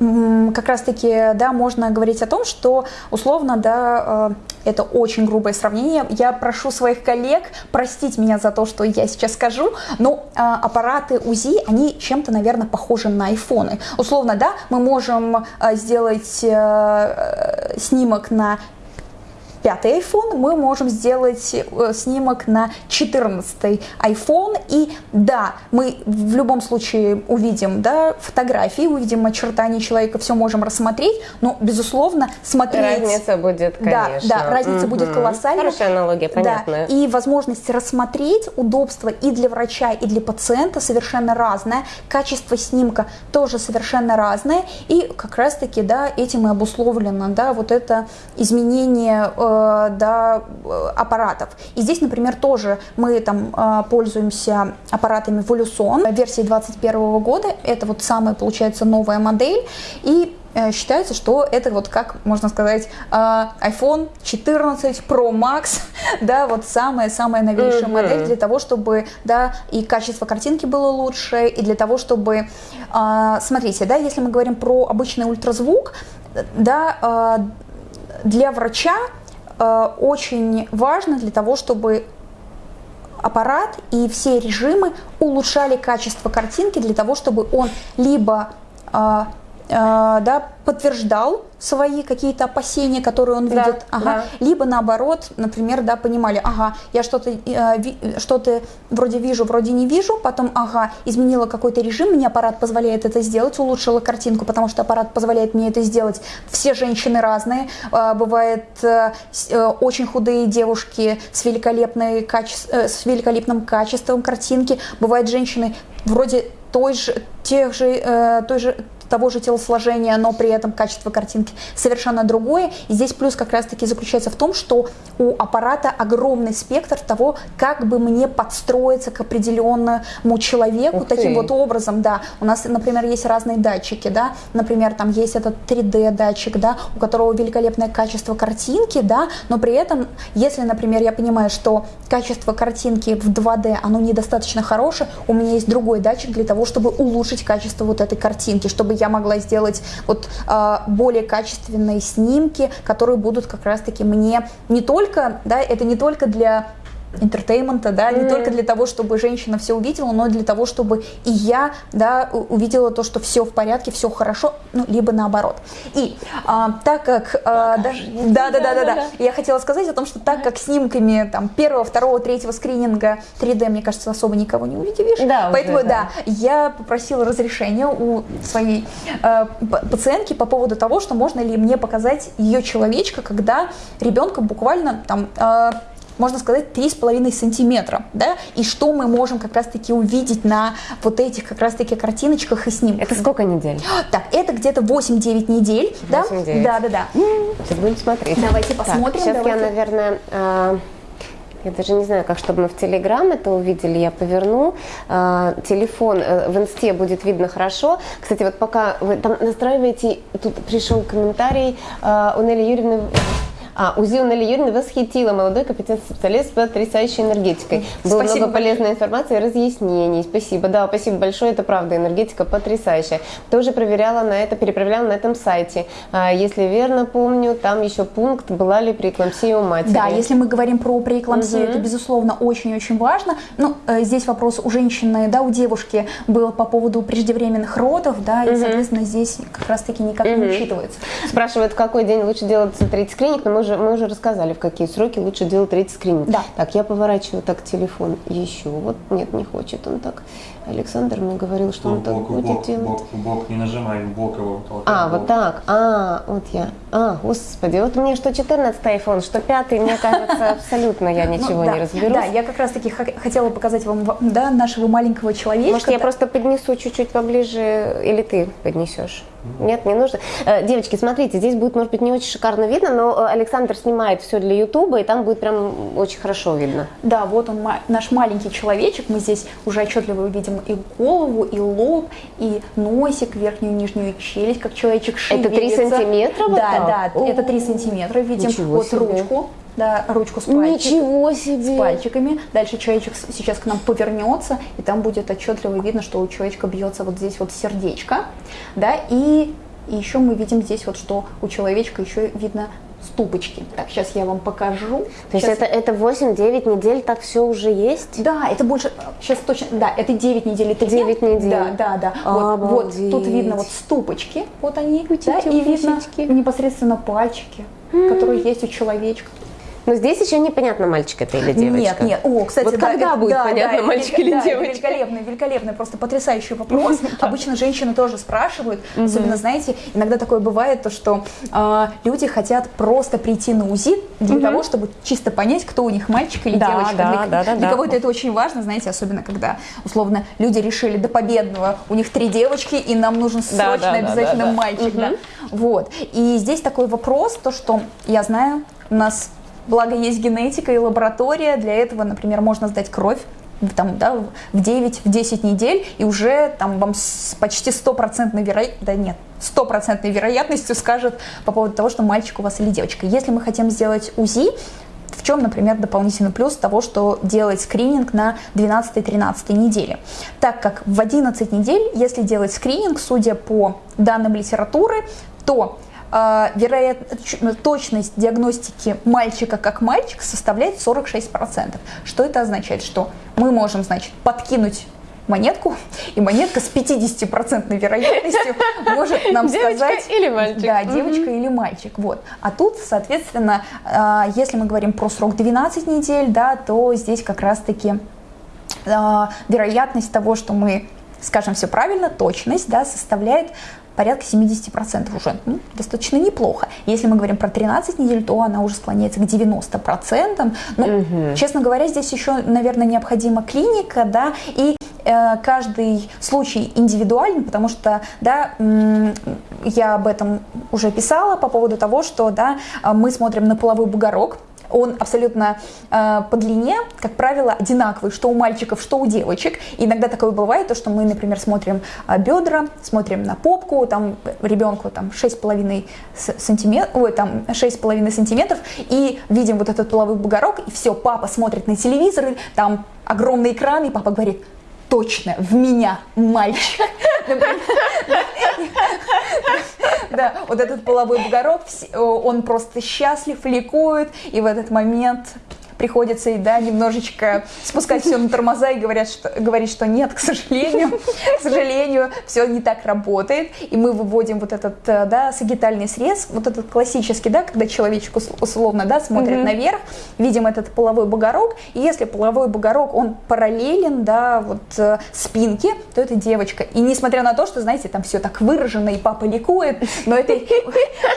э, как раз-таки, да, можно говорить о том, что условно, да, э, это очень грубое сравнение. Я прошу своих коллег простить меня за то, что я сейчас скажу, но э, аппараты УЗИ, они чем-то, наверное, похожи на айфоны. Условно, да, мы можем сделать снимок на пятый iPhone, мы можем сделать э, снимок на 14 iPhone. И да, мы в любом случае увидим да, фотографии, увидим очертания человека, все можем рассмотреть, но, безусловно, смотреть... Разница будет, конечно. Да, да разница угу. будет колоссальной. Хорошая аналогия, понятная. Да, и возможность рассмотреть удобство и для врача, и для пациента совершенно разное. Качество снимка тоже совершенно разное. И как раз-таки, да, этим и обусловлено, да, вот это изменение Э, да, аппаратов. И здесь, например, тоже мы там э, пользуемся аппаратами Voluson версии 2021 года. Это вот самая, получается, новая модель. И э, считается, что это вот как можно сказать э, iPhone 14 Pro Max, да, вот самая-самая новейшая Мгм. модель для того, чтобы, да, и качество картинки было лучше, и для того, чтобы, э, смотрите, да, если мы говорим про обычный ультразвук, да, э, для врача э, очень важно для того, чтобы аппарат и все режимы улучшали качество картинки для того, чтобы он либо а, да, подтверждал свои какие-то опасения, которые он Да, видит, ага, либо наоборот, например, да, понимали, ага, я что-то э, что-то вроде вижу, вроде не вижу, потом, ага, изменила какой-то режим, мне аппарат позволяет это сделать, улучшила картинку, потому что аппарат позволяет мне это сделать. Все женщины разные, э, бывает э, э, очень худые девушки с, великолепной каче- э, с великолепным качеством картинки, бывают женщины вроде той же, тех же, э, той же того же телосложения, но при этом качество картинки совершенно другое. И здесь плюс как раз-таки заключается в том, что у аппарата огромный спектр того, как бы мне подстроиться к определенному человеку таким вот образом, да. У нас, например, есть разные датчики, да, например, там есть этот 3D датчик, да, у которого великолепное качество картинки, да, но при этом, если, например, я понимаю, что качество картинки в 2D, оно недостаточно хорошее, у меня есть другой датчик для того, чтобы улучшить качество вот этой картинки, чтобы я могла сделать вот а, более качественные снимки, которые будут как раз-таки мне не только, да, это не только для entertainment а, да, не Мгм. только для того, чтобы женщина все увидела, но и для того, чтобы и я, да, увидела то, что все в порядке, все хорошо, ну, либо наоборот. И а, так как, а, да, да, да, да, да, да, я хотела сказать о том, что так как снимками там первого, второго, третьего скрининга 3D, мне кажется, особо никого не увидишь, Да, уже, поэтому, да. да, я попросила разрешения у своей э, пациентки по поводу того, что можно ли мне показать ее человечка, когда ребенка буквально там э, можно сказать, 3,5 сантиметра, да, и что мы можем как раз-таки увидеть на вот этих как раз-таки картиночках и снимках. Это сколько недель? Так, это где-то 8-9 недель, да? 8-9. Да, да, да. Сейчас будем смотреть. Давайте Так, посмотрим, сейчас я, давайте. наверное, а, я даже не знаю, как, чтобы мы в Телеграм это увидели, я поверну. А, телефон э, в инсте будет видно хорошо. Кстати, вот пока вы там настраиваете, тут пришел комментарий а, у Нелли Юрьевны. А, у Нелли Юрьевны восхитила молодой компетентный специалист с потрясающей энергетикой. Было Спасибо много полезной информации и разъяснений. Спасибо. Да, спасибо большое. Это правда, энергетика потрясающая. Тоже проверяла на это, перепроверяла на этом сайте. А, если верно помню, там еще пункт, была ли преэклампсия у матери. Да, если мы говорим про преэклампсию, Мгм. это, безусловно, очень-очень важно. Ну, э, здесь вопрос у женщины, да, у девушки был по поводу преждевременных родов, да, и, Мгм. соответственно, здесь как раз-таки никак не Мгм. учитывается. Спрашивают, в какой день лучше делать третий скрининг, но мы уже, мы уже рассказали, в какие сроки лучше делать третий скрининг. Да. Так, я поворачиваю так телефон еще. Вот, нет, не хочет он так. Александр мне говорил, что он так бок, будет бок, делать. бок, бок, не нажимай, бок его толкай. А, в вот бок. так. А, вот я. А, господи, вот мне что 14 iPhone, что 5, мне кажется, абсолютно я Ну, ничего не разберусь. Да, я как раз-таки х- хотела показать вам, да, нашего маленького человечка. Может, я просто поднесу чуть-чуть поближе, или ты поднесешь? Нет, не нужно. Э, Девочки, смотрите, здесь будет, может быть, не очень шикарно видно, но э, Александр снимает все для Ютуба, и там будет прям очень хорошо видно. Да, вот он, наш маленький человечек. Мы здесь уже отчетливо видим и голову, и лоб, и носик, верхнюю и нижнюю челюсть, как человечек Это три шевелится. сантиметра вот Да, так? да, это О, 3 сантиметра. Видим ничего вот себе. ручку, да, ручку с пальчиком. Ничего с себе! пальчиками. Дальше человечек с- сейчас к нам повернется, и там будет отчетливо видно, что у человечка бьется вот здесь вот сердечко, да, и, и еще мы видим здесь вот, что у человечка еще видно ступочки. Так, сейчас я вам покажу. То есть Щас- это, это 8-9 недель, так все уже есть? да, это больше, сейчас точно, да, это 9 недель, это 9 недель. Да, да, да. Вот, вот Обалдеть. тут видно вот ступочки, вот они, да, и видно непосредственно пальчики, которые есть у человечка. Но здесь еще непонятно, мальчик это или девочка. Нет, нет. О, кстати, Вот да, когда это- будет да, понятно, да, мальчик или да, девочка? Великолепный, великолепный, просто потрясающий вопрос. Обычно женщины тоже спрашивают, особенно, знаете, иногда такое бывает, то, что а, люди хотят просто прийти на УЗИ для того, чтобы чисто понять, кто у них мальчик или Да, девочка. да, для, да, да, для да. кого-то это очень важно, знаете, особенно когда, условно, люди решили до победного, у них три девочки, и нам нужен Да, срочно да, да, обязательно да, да. мальчик. да. Мгм. Вот. И здесь такой вопрос, то, что я знаю, у нас Благо есть генетика и лаборатория. Для этого, например, можно сдать кровь там, да, в 9, в 10 недель, и уже там вам с почти стопроцентной вероятностью, да нет, стопроцентной вероятностью скажет по поводу того, что мальчик у вас или девочка. Если мы хотим сделать УЗИ, в чем, например, дополнительный плюс того, что делать скрининг на 12-13 неделе? Так как в 11 недель, если делать скрининг, судя по данным литературы, то э, вероят... точность диагностики мальчика как мальчик составляет 46%. Что это означает? Что мы можем, значит, подкинуть монетку, и монетка с 50% вероятностью может нам девочка сказать... или мальчик. Да, девочка или мальчик. Вот. А тут, соответственно, а, если мы говорим про срок 12 недель, да, то здесь как раз-таки а, вероятность того, что мы скажем все правильно, точность да, составляет порядка 70% уже. Ну, достаточно неплохо. Если мы говорим про 13 недель, то она уже склоняется к 90%. Ну, угу. честно говоря, здесь еще, наверное, необходима клиника, да, и Э, каждый случай индивидуален, потому что, да, я об этом уже писала по поводу того, что, да, мы смотрим на половой бугорок, он абсолютно э, по длине, как правило, одинаковый, что у мальчиков, что у девочек. И иногда такое бывает, то, что мы, например, смотрим э, бедра, смотрим на попку, там ребенку там 6,5 сантиметров, ой, там 6,5 сантиметров, и видим вот этот половой бугорок, и все, папа смотрит на телевизор, там огромный экран, и папа говорит, точно в меня мальчик. Да, вот этот половой бугорок, он просто счастлив, ликует, и в этот момент приходится, да, немножечко спускать все на тормоза и говорят, что, говорить, что нет, к сожалению, к сожалению, все не так работает, и мы выводим вот этот, э, да, сагитальный срез, вот этот классический, да, когда человечек условно, да, смотрит mm-hmm. наверх, видим этот половой бугорок, и если половой бугорок, он параллелен, да, вот э, спинке, то это девочка. И несмотря на то, что, знаете, там все так выражено, и папа ликует, но это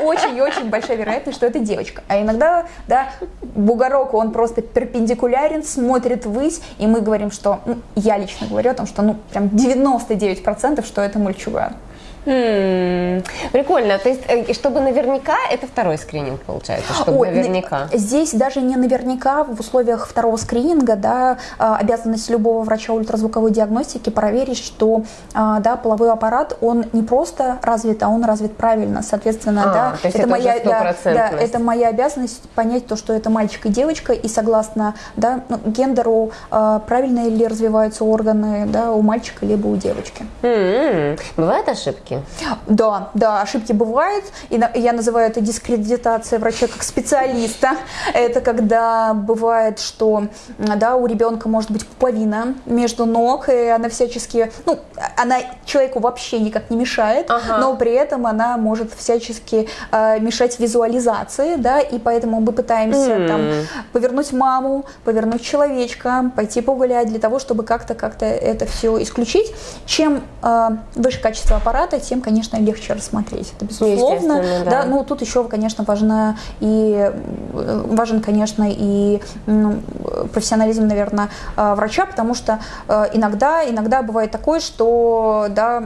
очень и очень большая вероятность, что это девочка. А иногда, да, бугорок, он просто просто перпендикулярен, смотрит ввысь, и мы говорим, что, ну, я лично говорю о том, что, ну, прям 99%, что это мальчуган. М-м, прикольно. То есть, э, чтобы наверняка, это второй скрининг получается, чтобы Ой, наверняка. Здесь даже не наверняка в условиях второго скрининга, да, а, обязанность любого врача ультразвуковой диагностики проверить, что, а, да, половой аппарат, он не просто развит, а он развит правильно. Соответственно, а, да, это, это моя, да, да, это моя обязанность понять то, что это мальчик и девочка, и согласно, да, ну, гендеру а, правильно ли развиваются органы, да, у мальчика либо у девочки. М-м. Бывают ошибки? Ошибки? Да, да, ошибки бывают. И я называю это дискредитация врача как специалиста. Это когда бывает, что да, у ребенка может быть пуповина между ног, и она всячески, ну, она человеку вообще никак не мешает, ага. но при этом она может всячески э, мешать визуализации, да, и поэтому мы пытаемся mm. там повернуть маму, повернуть человечка, пойти погулять для того, чтобы как-то как-то это все исключить. Чем э, выше качество аппарата, тем, конечно, легче рассмотреть. Это безусловно. Да. да. Ну, тут еще, конечно, важна и э, важен, конечно, и ну, профессионализм, наверное, э, врача, потому что э, иногда, иногда бывает такое, что да,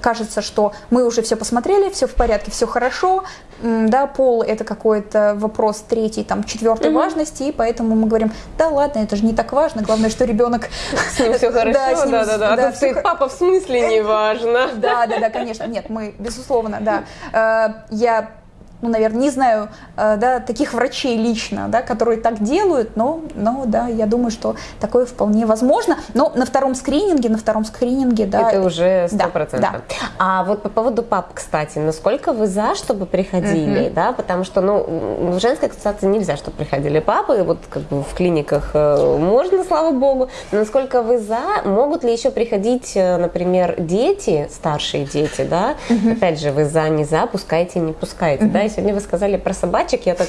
кажется, что мы уже все посмотрели, все в порядке, все хорошо, да, пол это какой-то вопрос третий, там, четвертой mm-hmm. важности, и поэтому мы говорим, да ладно, это же не так важно, главное, что ребенок... С ним все хорошо, да-да-да, а тут стоит папа, в смысле не важно? Да-да-да, конечно, нет, мы, безусловно, да. Э, я ну, наверное, не знаю, э, да, таких врачей лично, да, которые так делают, но, но, да, я думаю, что такое вполне возможно. Но на втором скрининге, на втором скрининге, да. Это уже сто процентов. Да, да. А вот по поводу пап, кстати, насколько вы за, чтобы приходили, uh-huh. да, потому что, ну, в женской консультации нельзя, чтобы приходили папы, вот как бы в клиниках э, можно, слава богу, но насколько вы за, могут ли еще приходить, э, например, дети, старшие дети, да, uh-huh. опять же, вы за, не за, пускайте, не пускайте, uh-huh. да, и сегодня вы сказали про собачек, я так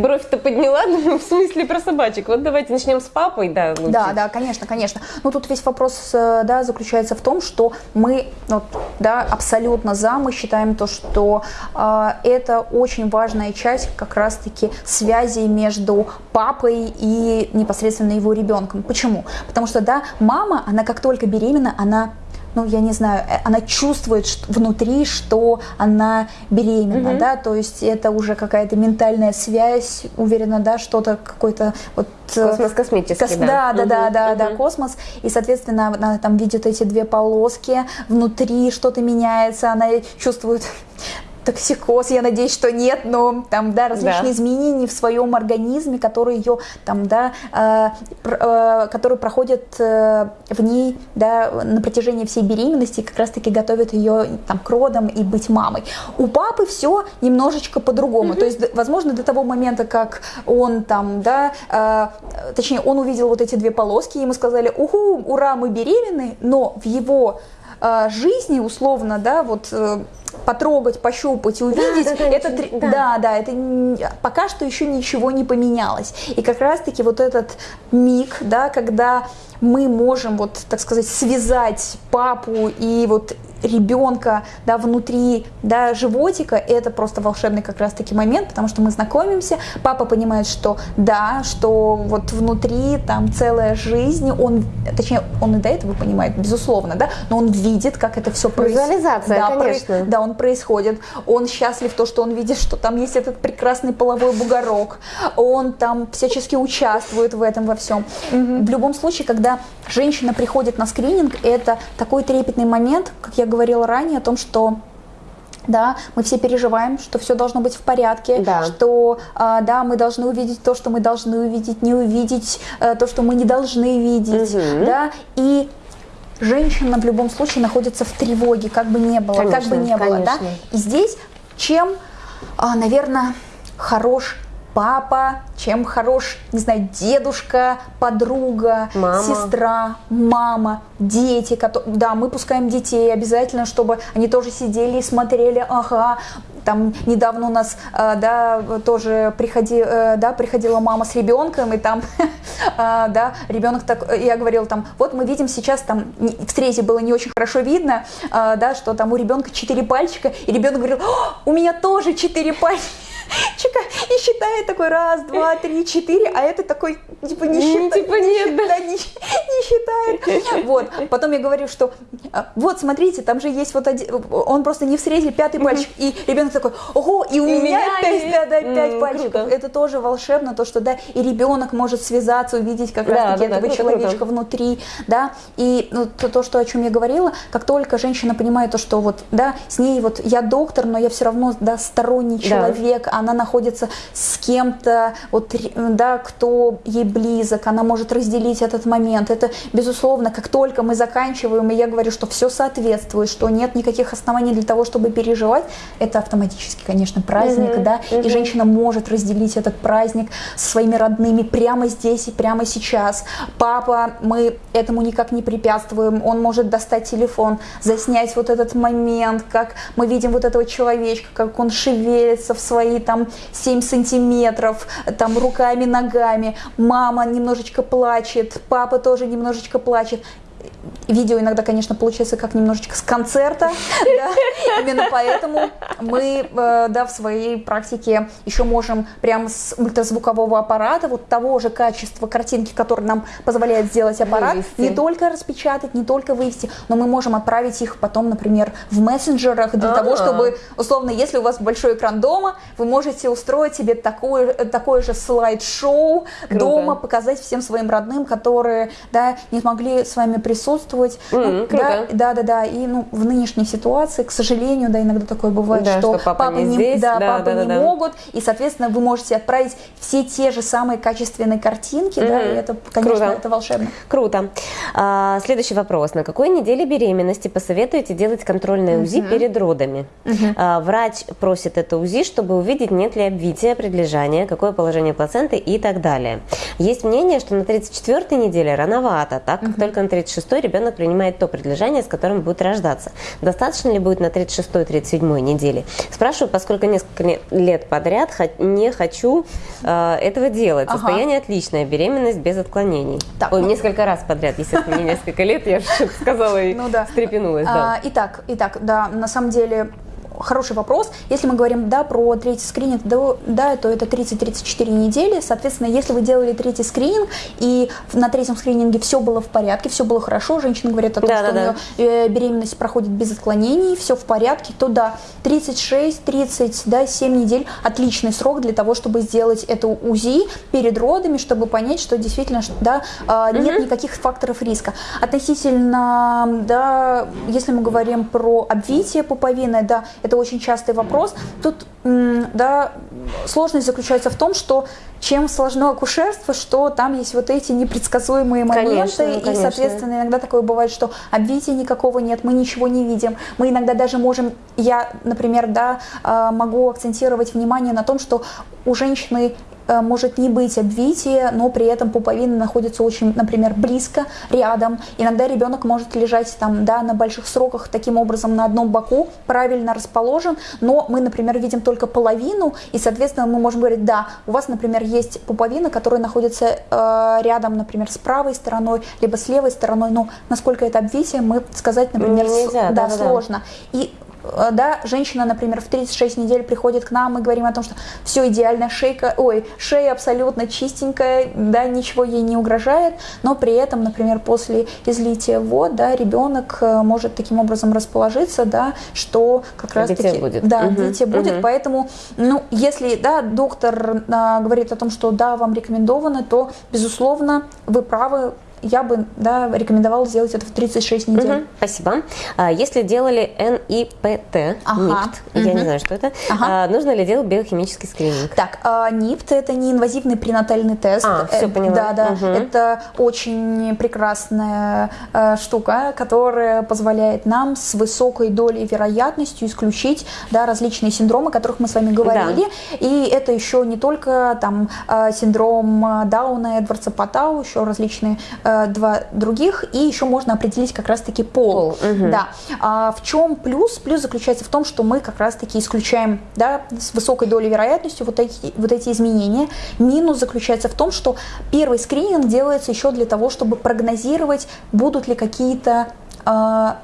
бровь-то подняла, ну, в смысле про собачек. Вот давайте начнем с папой, да. Лучше. Да, да, конечно, конечно. Ну, тут весь вопрос, э, да, заключается в том, что мы, вот, да, абсолютно за, мы считаем то, что э, это очень важная часть как раз-таки связи между папой и непосредственно его ребенком. Почему? Потому что, да, мама, она как только беременна, она ну, я не знаю, э, она чувствует внутри, что она беременна, угу. да, то есть это уже какая-то ментальная связь, уверена, да, что-то какой-то вот... Э, космос космический, кос, да. Да, да, угу, да, да, угу. да, космос, и, соответственно, она там видит эти две полоски, внутри что-то меняется, она чувствует токсикоз, я надеюсь, что нет, но там, да, различные да. изменения в своем организме, которые ее там, да, э, э, которые проходят э, в ней, да, на протяжении всей беременности, как раз-таки готовят ее там к родам и быть мамой. У папы все немножечко по-другому, mm-hmm. то есть, возможно, до того момента, как он там, да, э, точнее, он увидел вот эти две полоски, ему сказали, уху, ура, мы беременны, но в его э, жизни, условно, да, вот э, потрогать, пощупать и увидеть, да, да, это, да. да, да, это пока что еще ничего не поменялось. И как раз-таки вот этот миг, да, когда мы можем, вот, так сказать, связать папу и вот ребенка да, внутри да, животика, это просто волшебный как раз-таки момент, потому что мы знакомимся, папа понимает, что да, что вот внутри там целая жизнь, он, точнее, он и до этого понимает, безусловно, да, но он видит, как это все происходит. Визуализация, да, конечно. Про... Да, он происходит, он счастлив то, что он видит, что там есть этот прекрасный половой бугорок, он там всячески участвует в этом во всем. Угу. В любом случае, когда женщина приходит на скрининг, это такой трепетный момент, как я говорила ранее, о том, что да, мы все переживаем, что все должно быть в порядке, да. что а, да, мы должны увидеть то, что мы должны увидеть, не увидеть а, то, что мы не должны видеть, угу. да, и женщина в любом случае находится в тревоге, как бы не было, конечно, как бы не было, да, и здесь чем, а, наверное, хорош папа, чем хорош, не знаю, дедушка, подруга, мама. сестра, мама, дети. Которые, да, мы пускаем детей обязательно, чтобы они тоже сидели и смотрели, ага, там недавно у нас, э, да, тоже приходи, э, да, приходила мама с ребенком, и там, э, да, ребенок так, я говорила там, вот мы видим сейчас там, в срезе было не очень хорошо видно, да, что там у ребенка четыре пальчика, и ребенок говорил, у меня тоже четыре пальчика чика, и считает такой раз, два, три, четыре, а это такой, типа, не считает. Типа нет, да. Не, не считает. Вот, потом я говорю, что а, вот, смотрите, там же есть вот один, он просто не в срезе пятый пальчик, и ребенок такой, ого, и у меня пять, да, да, пять пальчиков. Это тоже волшебно, то, что, да, и ребенок может связаться, увидеть как раз-таки этого человечка внутри, да, и ну, то, то, что, о чем я говорила, как только женщина понимает то, что вот, да, с ней вот я доктор, но я все равно, да, сторонний человек, да она находится с кем-то, вот, да, кто ей близок, она может разделить этот момент. Это, безусловно, как только мы заканчиваем, и я говорю, что все соответствует, что нет никаких оснований для того, чтобы переживать, это автоматически, конечно, праздник, mm-hmm. да, mm-hmm. и женщина может разделить этот праздник со своими родными прямо здесь и прямо сейчас. Папа, мы этому никак не препятствуем, он может достать телефон, заснять вот этот момент, как мы видим вот этого человечка, как он шевелится в свои там там 7 сантиметров, там руками, ногами, мама немножечко плачет, папа тоже немножечко плачет. Видео иногда, конечно, получается как немножечко с концерта, да? именно поэтому мы э, да, в своей практике еще можем прямо с ультразвукового аппарата, вот того же качества картинки, который нам позволяет сделать аппарат, вывести. не только распечатать, не только вывести, но мы можем отправить их потом, например, в мессенджерах для А-а-а. того, чтобы, условно, если у вас большой экран дома, вы можете устроить себе такое, такое же слайд-шоу дома, показать всем своим родным, которые да, не смогли с вами присутствовать, чувствовать. Mm, ну, да, да, да, да. И ну, в нынешней ситуации, к сожалению, да, иногда такое бывает, да, что, что папа папы не, здесь, да, да, папы да, не да. могут, и, соответственно, вы можете отправить все те же самые качественные картинки, mm-hmm. да, и это, конечно, Круто. это волшебно. Круто. А, следующий вопрос. На какой неделе беременности посоветуете делать контрольное УЗИ mm-hmm. перед родами? Mm-hmm. А, врач просит это УЗИ, чтобы увидеть, нет ли обвития, предлежания, какое положение плаценты и так далее. Есть мнение, что на 34-й неделе рановато, так как mm-hmm. только на 36-й ребенок принимает то предлежание, с которым будет рождаться. Достаточно ли будет на 36-37 неделе? Спрашиваю, поскольку несколько лет подряд не хочу э, этого делать. Ага. Состояние отличное, беременность без отклонений. Так, Ой, ну... несколько раз подряд, естественно, не несколько лет, я же сказала и ну, да. встрепенулась. Да. А, итак, итак, да, на самом деле хороший вопрос. Если мы говорим, да, про третий скрининг, да, да то это 30-34 недели. Соответственно, если вы делали третий скрининг, и на третьем скрининге все было в порядке, все было хорошо, женщина говорит о том, Да, что да, у нее э, беременность проходит без отклонений, все в порядке, то да, 36-30, да, 7 недель отличный срок для того, чтобы сделать это УЗИ перед родами, чтобы понять, что действительно, да, а, нет никаких факторов риска. Относительно, да, если мы говорим про обвитие пуповины, да, это очень частый вопрос. Тут, да, сложность заключается в том, что чем сложно акушерство, что там есть вот эти непредсказуемые моменты, Конечно, и, конечно. соответственно, иногда такое бывает, что обвития никакого нет, мы ничего не видим. Мы иногда даже можем, я, например, да, а, могу акцентировать внимание на том, что у женщины может не быть обвития, но при этом пуповина находится очень, например, близко, рядом. Иногда ребенок может лежать там, да, на больших сроках таким образом на одном боку, правильно расположен, но мы, например, видим только половину, и, соответственно, мы можем говорить, да, у вас, например, есть пуповина, которая находится э, рядом, например, с правой стороной, либо с левой стороной, но насколько это обвитие, мы сказать, например, с- Нельзя, да, да-да-да. сложно. И э, да, женщина, например, в 36 недель приходит к нам, мы говорим о том, что все идеально, шейка, ой, шея абсолютно чистенькая, да, ничего ей не угрожает, но при этом, например, после излития вод, да, ребенок э, может таким образом расположиться, да, что как раз таки, будет. да, Мгм, обвитие будет, мгм. поэтому, ну, если, да, доктор а, говорит о том, что да, вам рекомендовано, то, безусловно, вы правы, я бы, да, рекомендовала сделать это в 36 недель. Мгм, Спасибо. А, Если делали НИПТ, Ага, НИПТ, я не знаю, что это, Ага. а, нужно ли делать биохимический скрининг? Так, а, НИПТ это неинвазивный пренатальный тест. А, всё, Э, поняла. Да, да. Мгм. Это очень прекрасная э, штука, которая позволяет нам с высокой долей вероятностью исключить да, различные синдромы, о которых мы с вами говорили. И это еще не только там э, синдром э, Дауна, Эдвардса Патау, еще различные э, два других, и еще можно определить как раз-таки пол. Пол, мгм. Да. А в чем плюс? Плюс заключается в том, что мы как раз-таки исключаем да, с высокой долей вероятностью вот эти, вот эти изменения. Минус заключается в том, что первый скрининг делается еще для того, чтобы прогнозировать, будут ли какие-то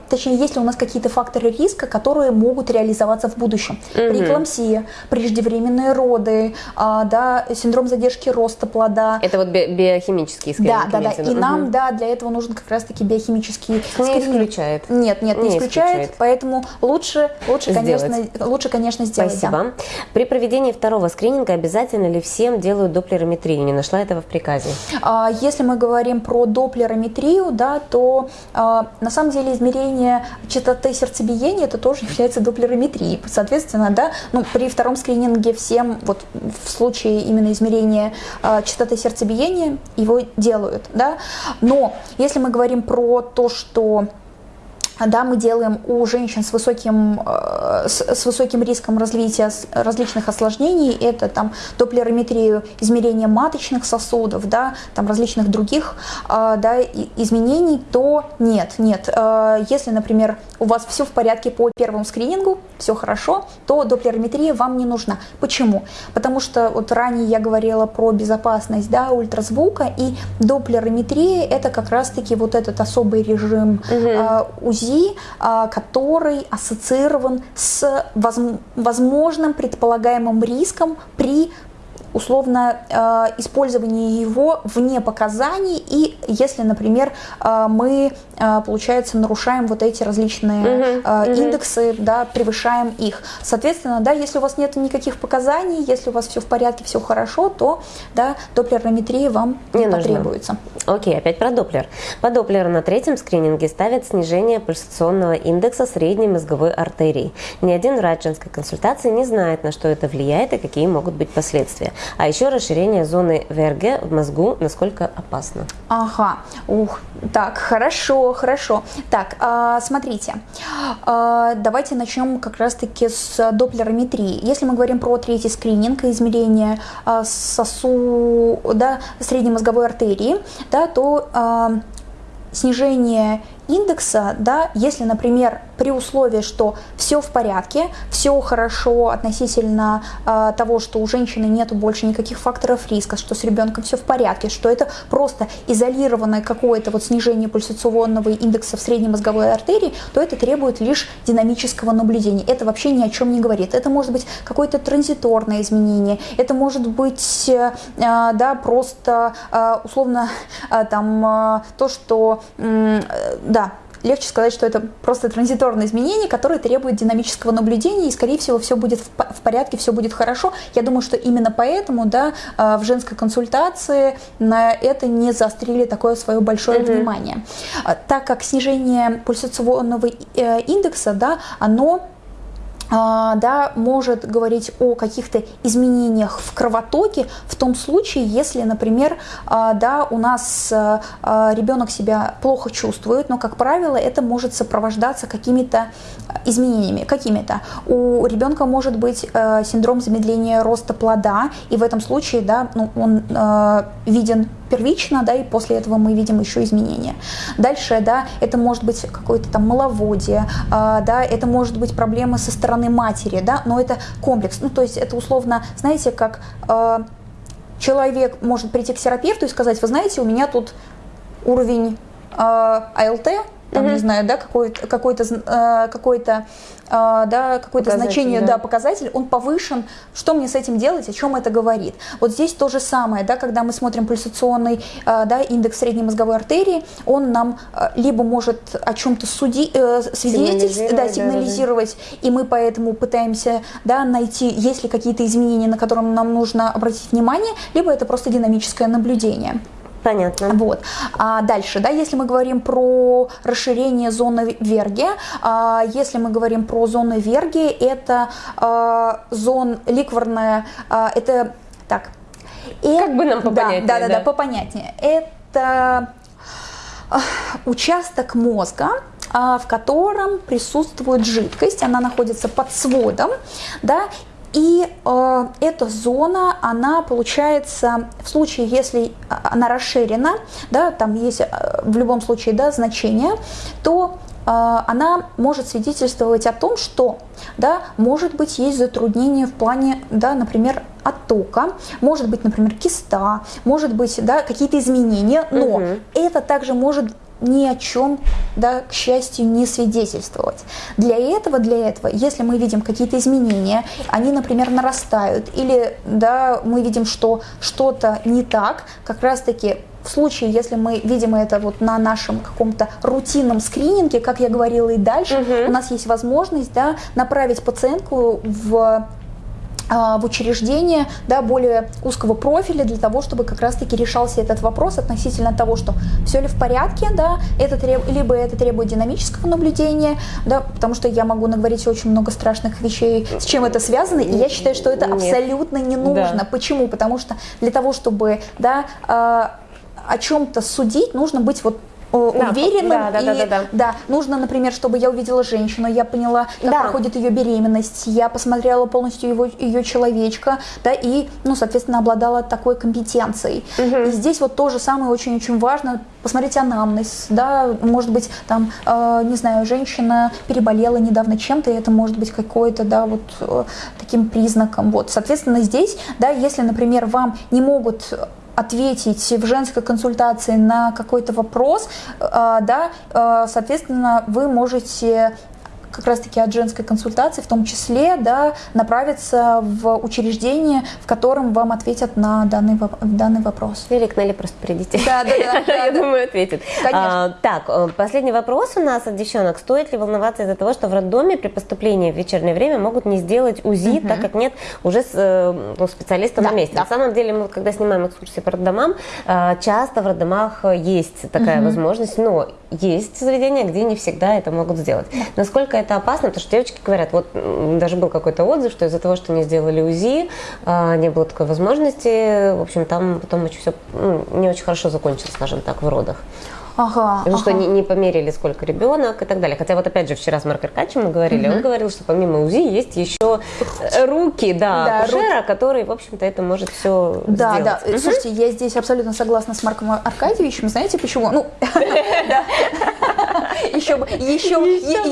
точнее, есть ли у нас какие-то факторы риска, которые могут реализоваться в будущем. Преэкламсия, преждевременные роды, а, да, синдром задержки роста плода. Это вот би- биохимический скрининг. Да, да, да. И виду. нам, да, для этого нужен как раз-таки биохимический Не скрининг. исключает. Нет, нет, не, Не исключает, исключает. поэтому лучше, лучше, Сделать. конечно, лучше, конечно, сделать. да. Спасибо. При проведении второго скрининга обязательно ли всем делают доплерометрию? Не нашла этого в приказе. А, Если мы говорим про доплерометрию, да, то а, на самом деле измерение частоты сердцебиения это тоже является доплерометрией. Соответственно, да, ну, при втором скрининге всем вот в случае именно измерения а, частоты сердцебиения его делают, да. Но если мы говорим про то, что да, мы делаем у женщин с высоким, э, с, с высоким риском развития различных осложнений, это там доплерометрию, измерение маточных сосудов, да, там различных других э, да, изменений, то нет, нет. Э, Если, например, у вас все в порядке по первому скринингу, все хорошо, то доплерометрия вам не нужна. Почему? Потому что вот ранее я говорила про безопасность да, ультразвука, и доплерометрия это как раз-таки вот этот особый режим э, УЗИ, э, который ассоциирован с возм- возможным предполагаемым риском при условно э, использовании его вне показаний и если, например, э, мы, э, получается, нарушаем вот эти различные Мгм, э, мгм. индексы, да, превышаем их. Соответственно, да, если у вас нет никаких показаний, если у вас все в порядке, все хорошо, то да, доплерометрия вам не, потребуется. Окей, опять про Доплер. По Доплеру на третьем скрининге ставят снижение пульсационного индекса средней мозговой артерии. Ни один врач женской консультации не знает, на что это влияет и какие могут быть последствия. А еще расширение зоны ВРГ в мозгу, насколько опасно. Ага, ух, так, хорошо, хорошо. Так, а, смотрите, а, давайте начнем как раз-таки с доплерометрии. Если мы говорим про третий скрининг измерение а, сосу, да, средней мозговой артерии, да, то а, снижение индекса, да, если, например, при условии, что все в порядке, все хорошо относительно э, того, что у женщины нет больше никаких факторов риска, что с ребенком все в порядке, что это просто изолированное какое-то вот снижение пульсационного индекса в средней мозговой артерии, то это требует лишь динамического наблюдения. Это вообще ни о чем не говорит. Это может быть какое-то транзиторное изменение, это может быть, э, да, просто э, условно э, там то, что, да, легче сказать, что это просто транзиторное изменение, которое требует динамического наблюдения, и, скорее всего, все будет в порядке, все будет хорошо. Я думаю, что именно поэтому да, в женской консультации на это не заострили такое свое большое mm-hmm. внимание. Так как снижение пульсационного индекса, да, оно а, да, может говорить о каких-то изменениях в кровотоке в том случае, если, например, а, да, у нас а, ребенок себя плохо чувствует, но, как правило, это может сопровождаться какими-то изменениями. Какими-то. У ребенка может быть синдром замедления роста плода, и в этом случае да, ну, он виден первично, да, и после этого мы видим еще изменения. Дальше, да, это может быть какое-то там маловодие, э, да, это может быть проблемы со стороны матери, да, но это комплекс. Ну, то есть это условно, знаете, как э, человек может прийти к терапевту и сказать, вы знаете, у меня тут уровень э, АЛТ там, угу. не знаю, да, какой-то какой-то э, какой-то э, да, какое-то значение, да. да, показатель, он повышен. Что мне с этим делать, о чем это говорит? Вот здесь то же самое, да, когда мы смотрим пульсационный э, да, индекс средней мозговой артерии, он нам либо может о чем-то суди, свидетельствовать, да, сигнализировать, да, да. и мы поэтому пытаемся да, найти, есть ли какие-то изменения, на которые нам нужно обратить внимание, либо это просто динамическое наблюдение. Понятно. Вот. А дальше, да, если мы говорим про расширение зоны Верги, а, если мы говорим про зоны Верги, это а, зон ликворная, а, это так. И, как бы нам попонятнее. Да, да, да, да, попонятнее. Это а, участок мозга, а, в котором присутствует жидкость, она находится под сводом, да, и э, эта зона, она получается, в случае, если она расширена, да, там есть э, в любом случае да, значение, то э, она может свидетельствовать о том, что да, может быть есть затруднение в плане, да, например, оттока, может быть, например, киста, может быть, да, какие-то изменения, но угу. это также может ни о чем, да, к счастью, не свидетельствовать. Для этого, для этого, если мы видим какие-то изменения, они, например, нарастают, или да, мы видим, что что-то не так, как раз-таки в случае, если мы видим это вот на нашем каком-то рутинном скрининге, как я говорила и дальше, угу. у нас есть возможность да, направить пациентку в в учреждение да, более узкого профиля для того, чтобы как раз-таки решался этот вопрос относительно того, что все ли в порядке, да, это треб... либо это требует динамического наблюдения, да, потому что я могу наговорить очень много страшных вещей, с чем это связано, и я считаю, что это Нет. абсолютно не нужно. Да. Почему? Потому что для того, чтобы да, э, о чем-то судить, нужно быть вот уверенным. Да, да, и, да, да, да. да, нужно, например, чтобы я увидела женщину, я поняла, как да. проходит ее беременность, я посмотрела полностью его, ее человечка, да, и, ну, соответственно, обладала такой компетенцией. Угу. И здесь вот то же самое очень-очень важно, посмотреть анамнез, да, может быть, там, э, не знаю, женщина переболела недавно чем-то, и это может быть какой-то, да, вот э, таким признаком, вот, соответственно, здесь, да, если, например, вам не могут ответить в женской консультации на какой-то вопрос, э, да, э, соответственно, вы можете как раз-таки от женской консультации, в том числе, да, направиться в учреждение, в котором вам ответят на данный, данный вопрос. Или к Нелли просто придите. Да, да, да. Я думаю, ответит. Конечно. А, так, э, последний вопрос у нас от девчонок. Стоит ли волноваться из-за того, что в роддоме при поступлении в вечернее время могут не сделать УЗИ, так как нет уже э, ну, специалиста на месте? На самом деле, мы когда снимаем экскурсии по роддомам, э, часто в роддомах есть такая возможность, но есть заведения, где не всегда это могут сделать. Насколько это опасно, потому что девочки говорят, вот даже был какой-то отзыв, что из-за того, что не сделали УЗИ, а, не было такой возможности, в общем, там потом очень все ну, не очень хорошо закончилось, скажем так, в родах. Ага, Потому ага. что не, не померили, сколько ребенок и так далее. Хотя вот опять же вчера с Марком Аркадьевичем мы говорили, угу. он говорил, что помимо УЗИ есть еще руки, да, да акушера, руки. который, в общем-то, это может все да, сделать. Да, да. Слушайте, я здесь абсолютно согласна с Марком Аркадьевичем. Знаете почему? Ну, еще бы, еще,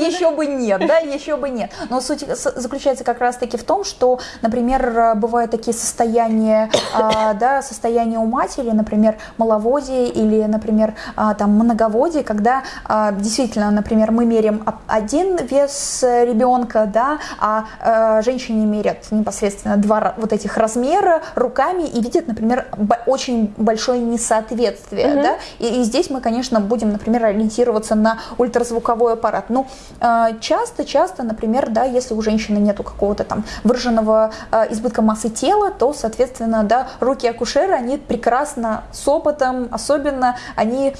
еще бы нет, да, еще бы нет. Но суть с- заключается как раз-таки в том, что, например, бывают такие состояния, а, да, состояния у матери, например, маловодие или, например, а, там многоводие, когда а, действительно, например, мы меряем один вес ребенка, да, а э, женщине мерят непосредственно два вот этих размера руками и видят, например, очень большое несоответствие, да, и, и здесь мы, конечно, будем, например, ориентироваться на ультразвуковой аппарат. Ну, э, часто-часто, например, да, если у женщины нету какого-то там выраженного э, избытка массы тела, то, соответственно, да, руки акушера, они прекрасно с опытом, особенно они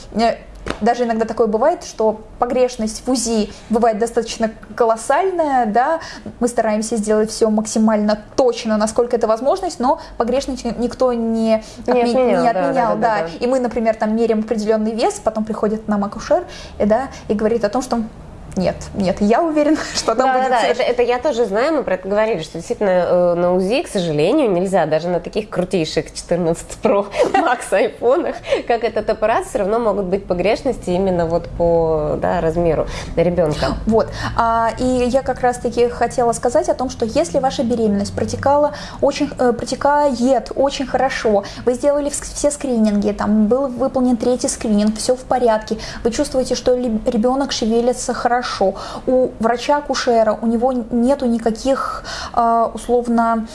даже иногда такое бывает, что погрешность в УЗИ бывает достаточно колоссальная, да, мы стараемся сделать все максимально точно, насколько это возможность, но погрешность никто не, отме- отменял, не отменял, да, да, да. да. И мы, например, там меряем определенный вес, потом приходит нам акушер, и, да, и говорит о том, что нет, нет, я уверена, что там Да, да, будет да, соверш- это, это я тоже знаю, мы про это говорили, что действительно э, на УЗИ, к сожалению, нельзя даже на таких крутейших 14 Pro Max айфонах, как этот аппарат, все равно могут быть погрешности именно вот по да, размеру ребенка. Вот. А, и я как раз-таки хотела сказать о том, что если ваша беременность протекала очень, э, протекает очень хорошо, вы сделали вс- все скрининги, там был выполнен третий скрининг, все в порядке, вы чувствуете, что ребенок шевелится хорошо, у врача-акушера, у него нету никаких э, условно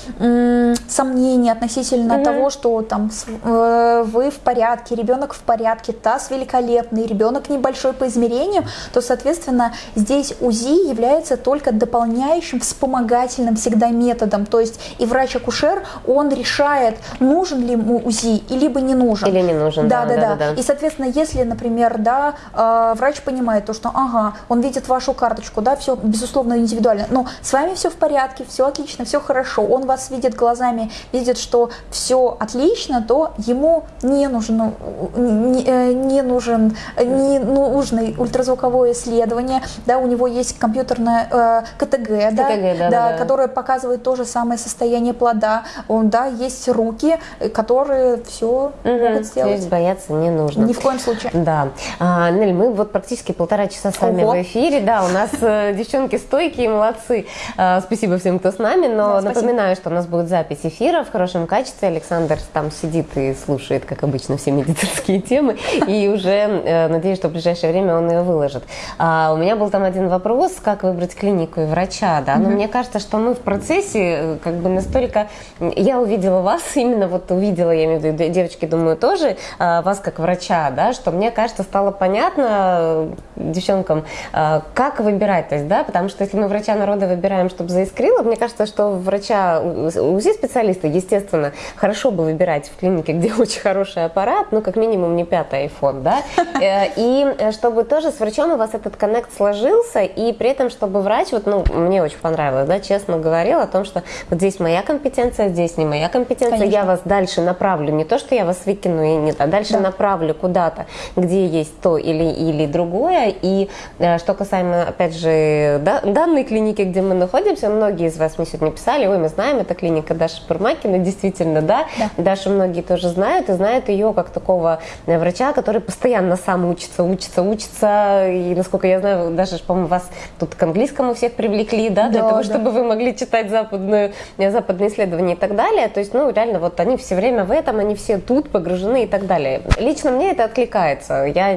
сомнений относительно того, что там э, вы в порядке, ребенок в порядке, таз великолепный, ребенок небольшой по измерениям, то, соответственно, здесь УЗИ является только дополняющим, вспомогательным всегда методом. То есть и врач-акушер, он решает, нужен ли ему УЗИ, либо не нужен. Или не нужен, Да, да, да, да, да. да. И, соответственно, если, например, да, э, врач понимает то, что, ага, он видит вашу карточку, да, все, безусловно, индивидуально, но с вами все в порядке, все отлично, все хорошо, он вас видит глазами, видит, что все отлично, то ему не нужен, не, э, не нужен, не нужный ультразвуковое исследование, да, у него есть компьютерное э, КТГ, да, КТГ, да, да, да. которое показывает то же самое состояние плода, он, да, есть руки, э, которые все могут Мгм. То сделать. есть бояться не нужно. Ни в коем случае. Да. А, Нель, мы вот практически полтора часа с вами Ого. в эфире. Да, у нас э, девчонки стойкие, молодцы. А, спасибо всем, кто с нами. Но Да, напоминаю, что у нас будет запись эфира в хорошем качестве. Александр там сидит и слушает, как обычно, все медицинские темы. И уже э, надеюсь, что в ближайшее время он ее выложит. А, у меня был там один вопрос, как выбрать клинику и врача. Да? Но мне кажется, что мы в процессе э, как бы настолько... Я увидела вас, именно вот увидела, я имею в виду, девочки, думаю, тоже, а, вас как врача, да, что мне кажется, стало понятно э, девчонкам, а, как выбирать, то есть, да, потому что если мы врача народа выбираем, чтобы заискрило, мне кажется, что врача УЗИ-специалиста, естественно, хорошо бы выбирать в клинике, где очень хороший аппарат, ну, как минимум не пятый iPhone, да, Э, и э, чтобы тоже с врачом у вас этот коннект сложился, и при этом, чтобы врач, вот, ну, мне очень понравилось, да, честно говорил о том, что вот здесь моя компетенция, здесь не моя компетенция, Конечно. я вас дальше направлю, не то, что я вас выкину и нет, а дальше Да. направлю куда-то, где есть то или, или другое. И э, что касаемо, опять же, да, данной клиники, где мы находимся, многие из вас мне сегодня писали, ой, мы знаем, это клиника Даши Пурмакина, действительно, да, Да. Дашу многие тоже знают, и знают ее как такого э, врача, который постоянно сам учится, учится, учится, и, насколько я знаю, даже, по-моему, вас тут к английскому всех привлекли, да, для Да, того, да. чтобы вы могли читать западную, э, западные исследования и так далее. То есть, ну, реально, вот они все время в этом, они все тут погружены и так далее. Лично мне это откликается. Я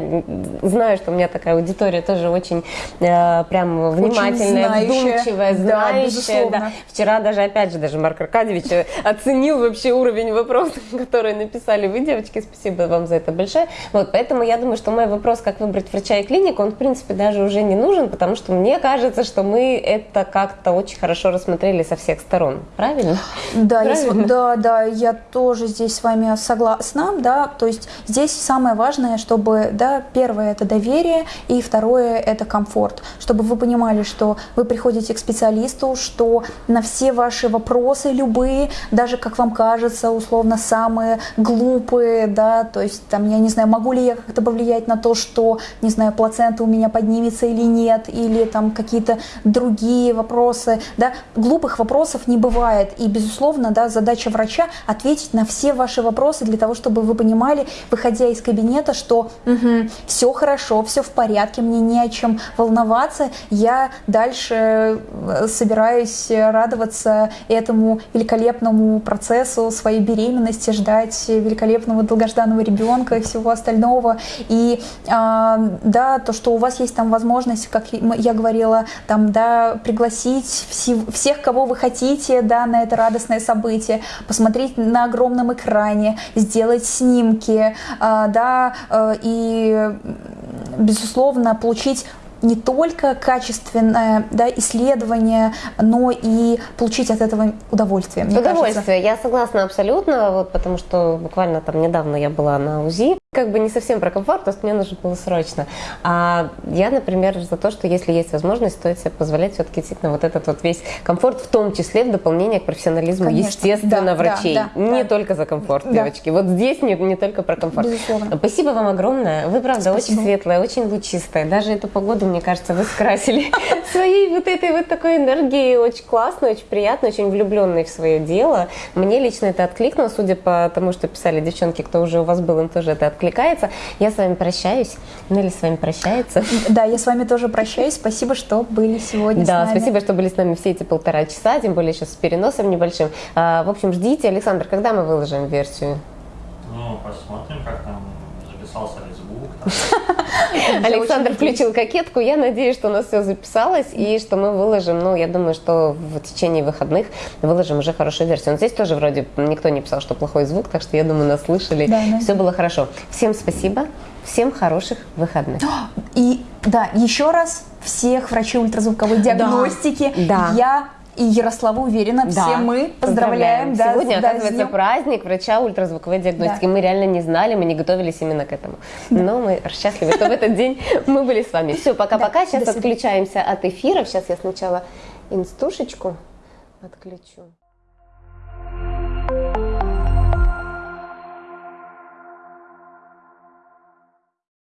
знаю, что у меня такая аудитория тоже очень прям внимательная, вдумчивая, Да, знающая. безусловно. да. Вчера даже, опять же, даже Марк Аркадьевич э, оценил вообще уровень вопросов, которые написали вы, девочки. Спасибо вам за это большое. Вот, поэтому я думаю, что мой вопрос, как выбрать врача и клинику, он, в принципе, даже уже не нужен, потому что мне кажется, что мы это как-то очень хорошо рассмотрели со всех сторон. Правильно? Да, Правильно? да, да, я тоже здесь с вами согласна, да, то есть здесь самое важное, чтобы, да, первое это доверие, и второе это комфорт. Комфорт, чтобы вы понимали, что вы приходите к специалисту, что на все ваши вопросы любые, даже как вам кажется, условно самые глупые, да, то есть там, я не знаю, могу ли я как-то повлиять на то, что, не знаю, плацента у меня поднимется или нет, или там какие-то другие вопросы, да, глупых вопросов не бывает, и, безусловно, да, задача врача ответить на все ваши вопросы для того, чтобы вы понимали, выходя из кабинета, что угу, все хорошо, все в порядке, мне не о чем волноваться, я дальше э, собираюсь радоваться этому великолепному процессу своей беременности, ждать великолепного долгожданного ребенка и всего остального. И а, да, то, что у вас есть там возможность, как я говорила, там, да, пригласить всех, кого вы хотите, да, на это радостное событие, посмотреть на огромном экране, сделать снимки, а, да, э, и безусловно, получить не только качественное да, исследование, но и получить от этого удовольствие. Мне удовольствие, кажется. я согласна абсолютно, вот, потому что буквально там недавно я была на УЗИ, как бы не совсем про комфорт, просто мне нужно было срочно. А я, например, за то, что если есть возможность, стоит себе позволять все-таки действительно вот этот вот весь комфорт, в том числе в дополнение к профессионализму, Конечно. естественно, да, врачей. Да, да, не да. только за комфорт, да. девочки. Вот здесь не, не только про комфорт. Безусловно. Спасибо вам огромное. Вы, правда, Спасибо. очень светлая, очень лучистая. Даже эту погоду, мне кажется, вы скрасили своей вот этой вот такой энергией. Очень классно, очень приятно, очень влюбленной в свое дело. Мне лично это откликнуло, судя по тому, что писали девчонки, кто уже у вас был, им тоже это откликнуло откликается. Я с вами прощаюсь. Нелли с вами прощается. Да, я с вами тоже прощаюсь. Спасибо, что были сегодня Да, спасибо, что были с нами все эти полтора часа, тем более сейчас с переносом небольшим. А, в общем, ждите. Александр, когда мы выложим версию? Ну, посмотрим, как там записался Александр включил кокетку. Я надеюсь, что у нас все записалось и что мы выложим, ну, я думаю, что в течение выходных выложим уже хорошую версию. Но здесь тоже вроде никто не писал, что плохой звук, так что я думаю, нас слышали. Да, да. Все было хорошо. Всем спасибо. Всем хороших выходных. И да, еще раз всех врачей ультразвуковой диагностики. Да. Я и Ярослава уверена, да. все мы поздравляем. поздравляем. Да, Сегодня, да, оказывается, праздник врача ультразвуковой диагностики. Да. Мы реально не знали, мы не готовились именно к этому. Да. Но мы счастливы, что в этот день мы были с вами. Все, пока-пока. Сейчас отключаемся от эфира. Сейчас я сначала инстушечку отключу.